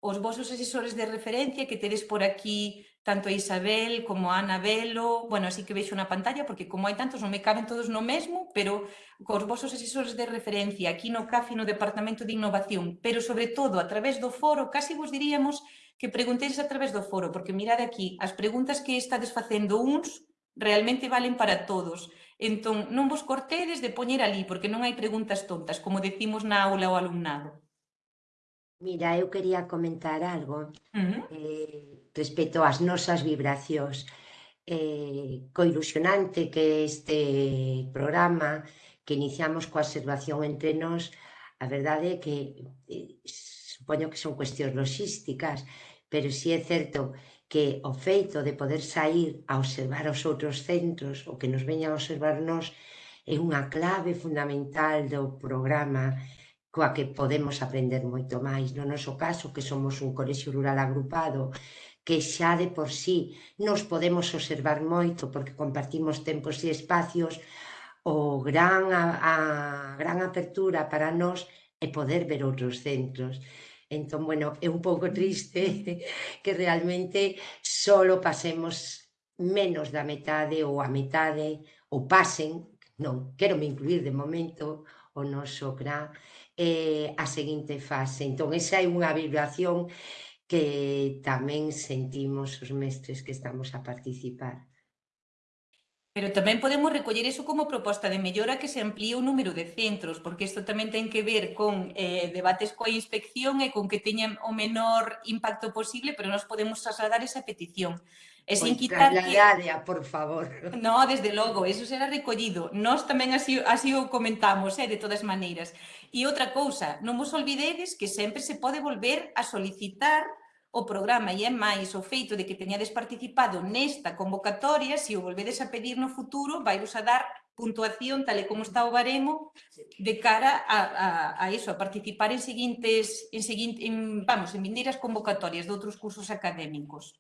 os vosos asesores de referencia que tedes por aquí tanto a Isabel como a Ana Velo, bueno, así que veixo na pantalla, porque como hai tantos non me caben todos no mesmo, pero cos vosos asesores de referencia aquí no CAFI no Departamento de Innovación, pero sobre todo a través do foro, casi vos diríamos que preguntéis a través do foro, porque mirad aquí, as preguntas que estades facendo uns realmente valen para todos. Entón, non vos cortedes de poñer ali, porque non hai preguntas tontas, como decimos na aula ao alumnado. Mira, eu quería comentar algo uh -huh. eh, respecto ás nosas vibracións. Eh, coilusionante que este programa que iniciamos coa observación entre nós, a verdade é que eh, supoño que son cuestións logísticas, pero si é certo que que o feito de poder sair a observar os outros centros, o que nos veñan a observar nós, é unha clave fundamental do programa coa que podemos aprender moito máis. No noso caso, que somos un colexio rural agrupado, que xa de por sí nos podemos observar moito porque compartimos tempos e espacios, o gran, a, a gran apertura para nós é poder ver outros centros. Entón, bueno, é un pouco triste que realmente solo pasemos menos da metade ou a metade, ou pasen, non, quero me incluir de momento, o noso CRA, eh, a seguinte fase. Entón, esa é unha vibración que tamén sentimos os mestres que estamos a participar. Pero tamén podemos recoller iso como proposta de mellora que se amplíe o número de centros, porque isto tamén ten que ver con eh, debates coa inspección e con que teñan o menor impacto posible, pero nos podemos trasladar esa petición. E sin pois, quitar que... por favor. No, desde logo, eso será recollido. Nós tamén así, así o comentamos, eh, de todas maneiras. E outra cousa, non vos olvidedes que sempre se pode volver a solicitar o programa e é máis o feito de que teñades participado nesta convocatoria, se o volvedes a pedir no futuro, vai vos a dar puntuación tal e como está o baremo de cara a, a, a iso, a participar en seguintes, en, seguinte, en, vamos, en vindeiras convocatorias de outros cursos académicos.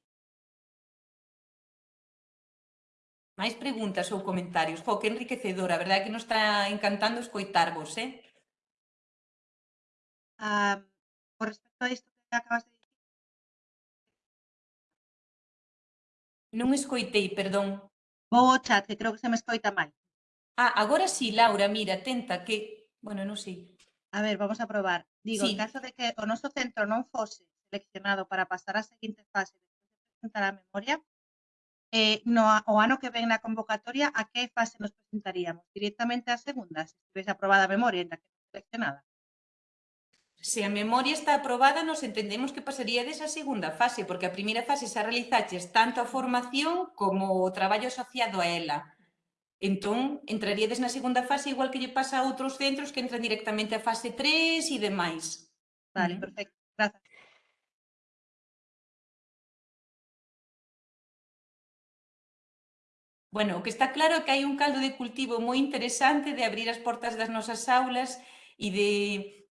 Máis preguntas ou comentarios. Jo, que enriquecedora, a verdade que nos está encantando escoitarvos, eh? Ah, por respecto a isto que acabas de Non escoitei, perdón. Vou ao chat, que creo que se me escoita mal. Ah, agora sí, Laura, mira, tenta que... Bueno, non sei. A ver, vamos a probar. Digo, sí. en caso de que o noso centro non fose seleccionado para pasar a seguinte fase de presentar a memoria, eh, no, o ano que ven na convocatoria, a que fase nos presentaríamos? Directamente á segunda, se estivese aprobada a memoria, en que seleccionada. Se a memoria está aprobada, nos entendemos que pasaría desa segunda fase, porque a primeira fase xa realizaches tanto a formación como o traballo asociado a ela. Entón, entraríades na segunda fase igual que lle pasa a outros centros que entran directamente a fase 3 e demais. Vale, perfecto. Grazas. Bueno, o que está claro é que hai un caldo de cultivo moi interesante de abrir as portas das nosas aulas e de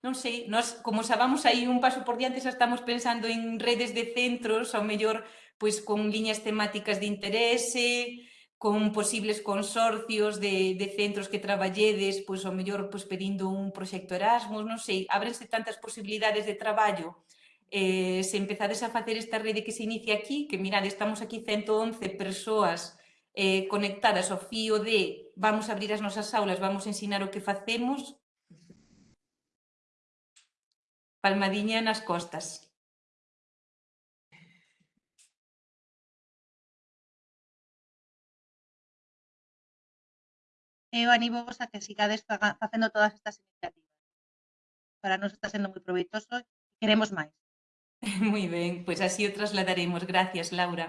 non sei, nós como xa vamos aí un paso por diante, xa estamos pensando en redes de centros, ao mellor pois con liñas temáticas de interese, con posibles consorcios de, de centros que traballedes, pois ao mellor pois, pedindo un proxecto Erasmus, non sei, ábrense tantas posibilidades de traballo. Eh, se empezades a facer esta rede que se inicia aquí, que mirade, estamos aquí 111 persoas eh, conectadas ao fío de vamos a abrir as nosas aulas, vamos a ensinar o que facemos, Palmadiña nas costas. eu animo vos a que sigades facendo todas estas iniciativas. Para nos está sendo moi proveitoso e queremos máis. Moi ben, pois así o trasladaremos. Gracias, Laura.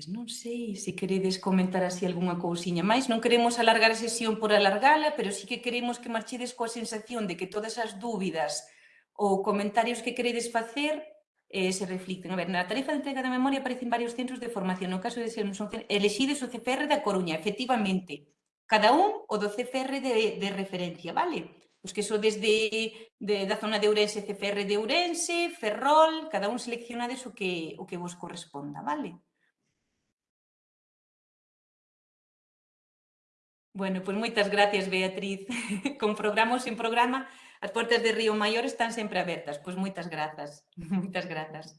Pois non sei se queredes comentar así algunha cousiña máis. Non queremos alargar a sesión por alargala, pero sí que queremos que marchedes coa sensación de que todas as dúbidas ou comentarios que queredes facer eh, se reflicten. A ver, na tarifa de entrega da memoria aparecen varios centros de formación. No caso de sermos un centro, elexides o CFR da Coruña, efectivamente. Cada un o do CFR de, de referencia, vale? Os que so desde de, da zona de Ourense, CFR de Ourense, Ferrol, cada un seleccionades o que, o que vos corresponda, vale? Bueno, pois moitas gracias, Beatriz. Con programa ou sin programa, as portas de Río Maior están sempre abertas. Pois moitas grazas, moitas grazas.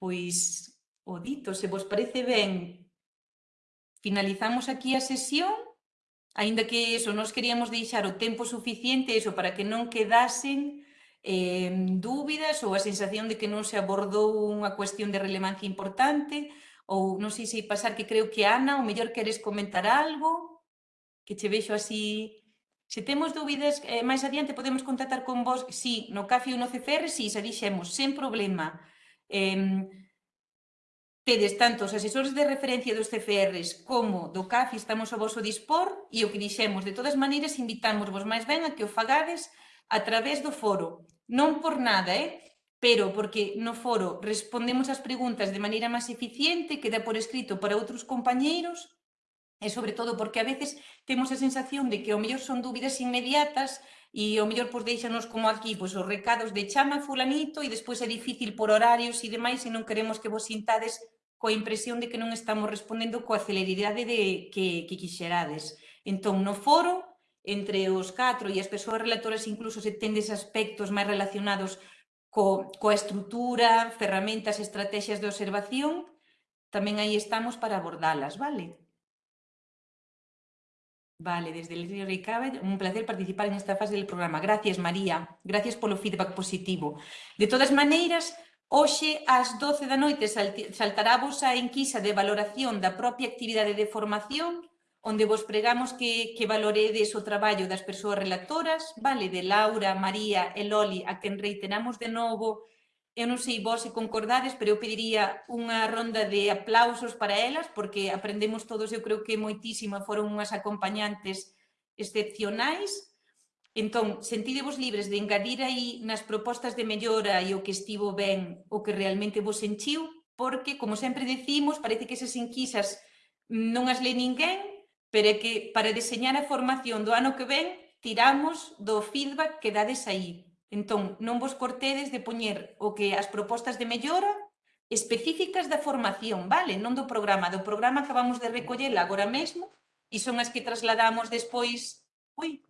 Pois, o dito, se vos parece ben, finalizamos aquí a sesión, aínda que eso, nos queríamos deixar o tempo suficiente eso para que non quedasen eh, dúbidas ou a sensación de que non se abordou unha cuestión de relevancia importante ou non sei se pasar que creo que Ana, o mellor queres comentar algo? Que che vexo así. Se temos dúbidas eh, máis adiante podemos contactar con vos. Si, sí, no CAFI ou no CCR, si, sí, xa dixemos sen problema. Eh, tedes tanto os asesores de referencia dos CFRs como do CAFI estamos ao vosso dispor e o que dixemos, de todas maneiras, invitamos vos máis ben a que o fagades a través do foro. Non por nada, eh? pero porque no foro respondemos as preguntas de maneira máis eficiente, queda por escrito para outros compañeiros, e sobre todo porque a veces temos a sensación de que ao mellor son dúbidas inmediatas e ao mellor pois deixanos como aquí pois, os recados de chama fulanito e despois é difícil por horarios e demais e non queremos que vos sintades coa impresión de que non estamos respondendo coa celeridade de que, que quixerades. Entón, no foro entre os catro e as persoas relatoras incluso se tendes aspectos máis relacionados co, coa estrutura, ferramentas, estrategias de observación, tamén aí estamos para abordalas, vale? Vale, desde el Río Ricabe, un placer participar en esta fase del programa. Gracias, María. Gracias polo feedback positivo. De todas maneiras, hoxe ás 12 da noite saltará vos a enquisa de valoración da propia actividade de formación onde vos pregamos que, que valoredes o traballo das persoas relatoras, vale, de Laura, María e Loli, a quen reiteramos de novo, eu non sei vos se concordades, pero eu pediría unha ronda de aplausos para elas, porque aprendemos todos, eu creo que moitísima, foron unhas acompañantes excepcionais, Entón, sentidevos libres de engadir aí nas propostas de mellora e o que estivo ben, o que realmente vos enchiu, porque, como sempre decimos, parece que esas enquisas non as lê ninguén, pero é que para diseñar a formación do ano que ven tiramos do feedback que dades aí. Entón, non vos cortedes de poñer o que as propostas de mellora específicas da formación, vale? Non do programa, do programa acabamos de recoller agora mesmo e son as que trasladamos despois... Ui,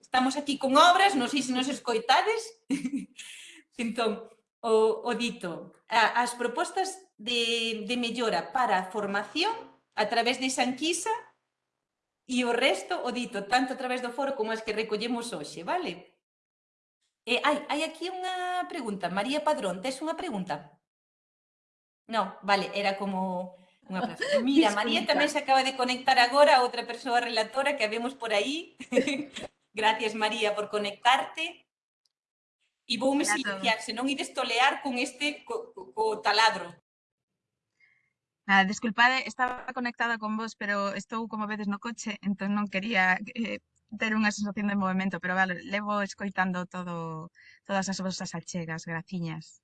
estamos aquí con obras, non sei se nos escoitades. entón, o, o dito, as propostas de, de mellora para a formación a través de Sanquisa e o resto o dito tanto a través do foro como as que recollemos hoxe, vale? E hai, hai aquí unha pregunta. María Padrón, tes unha pregunta? Non, vale, era como unha pregunta. Mira, María tamén se acaba de conectar agora a outra persoa relatora que habemos por aí. Gracias, María, por conectarte. E vou me silenciar, senón ides tolear con este co, co, co taladro. Ah, desculpade, estaba conectada con vos, pero estou como vedes no coche, entón non quería eh, ter unha sensación de movimento, pero vale, levo escoitando todo todas as vosas achegas, graciñas.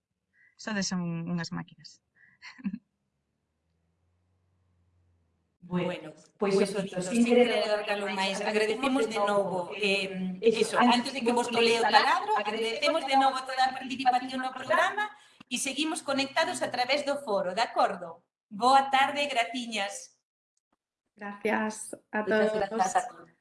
Sodes un, unhas máquinas. Bueno, pois pues eso, pues, sin querer alargarlo máis, agradecemos de novo, eh, eh, eso, antes de que vos lo leo taladro, agradecemos de novo toda a participación no programa e seguimos conectados a través do foro, de acordo? Boa tarde, graciñas. Gracias a todos. Gracias a todos.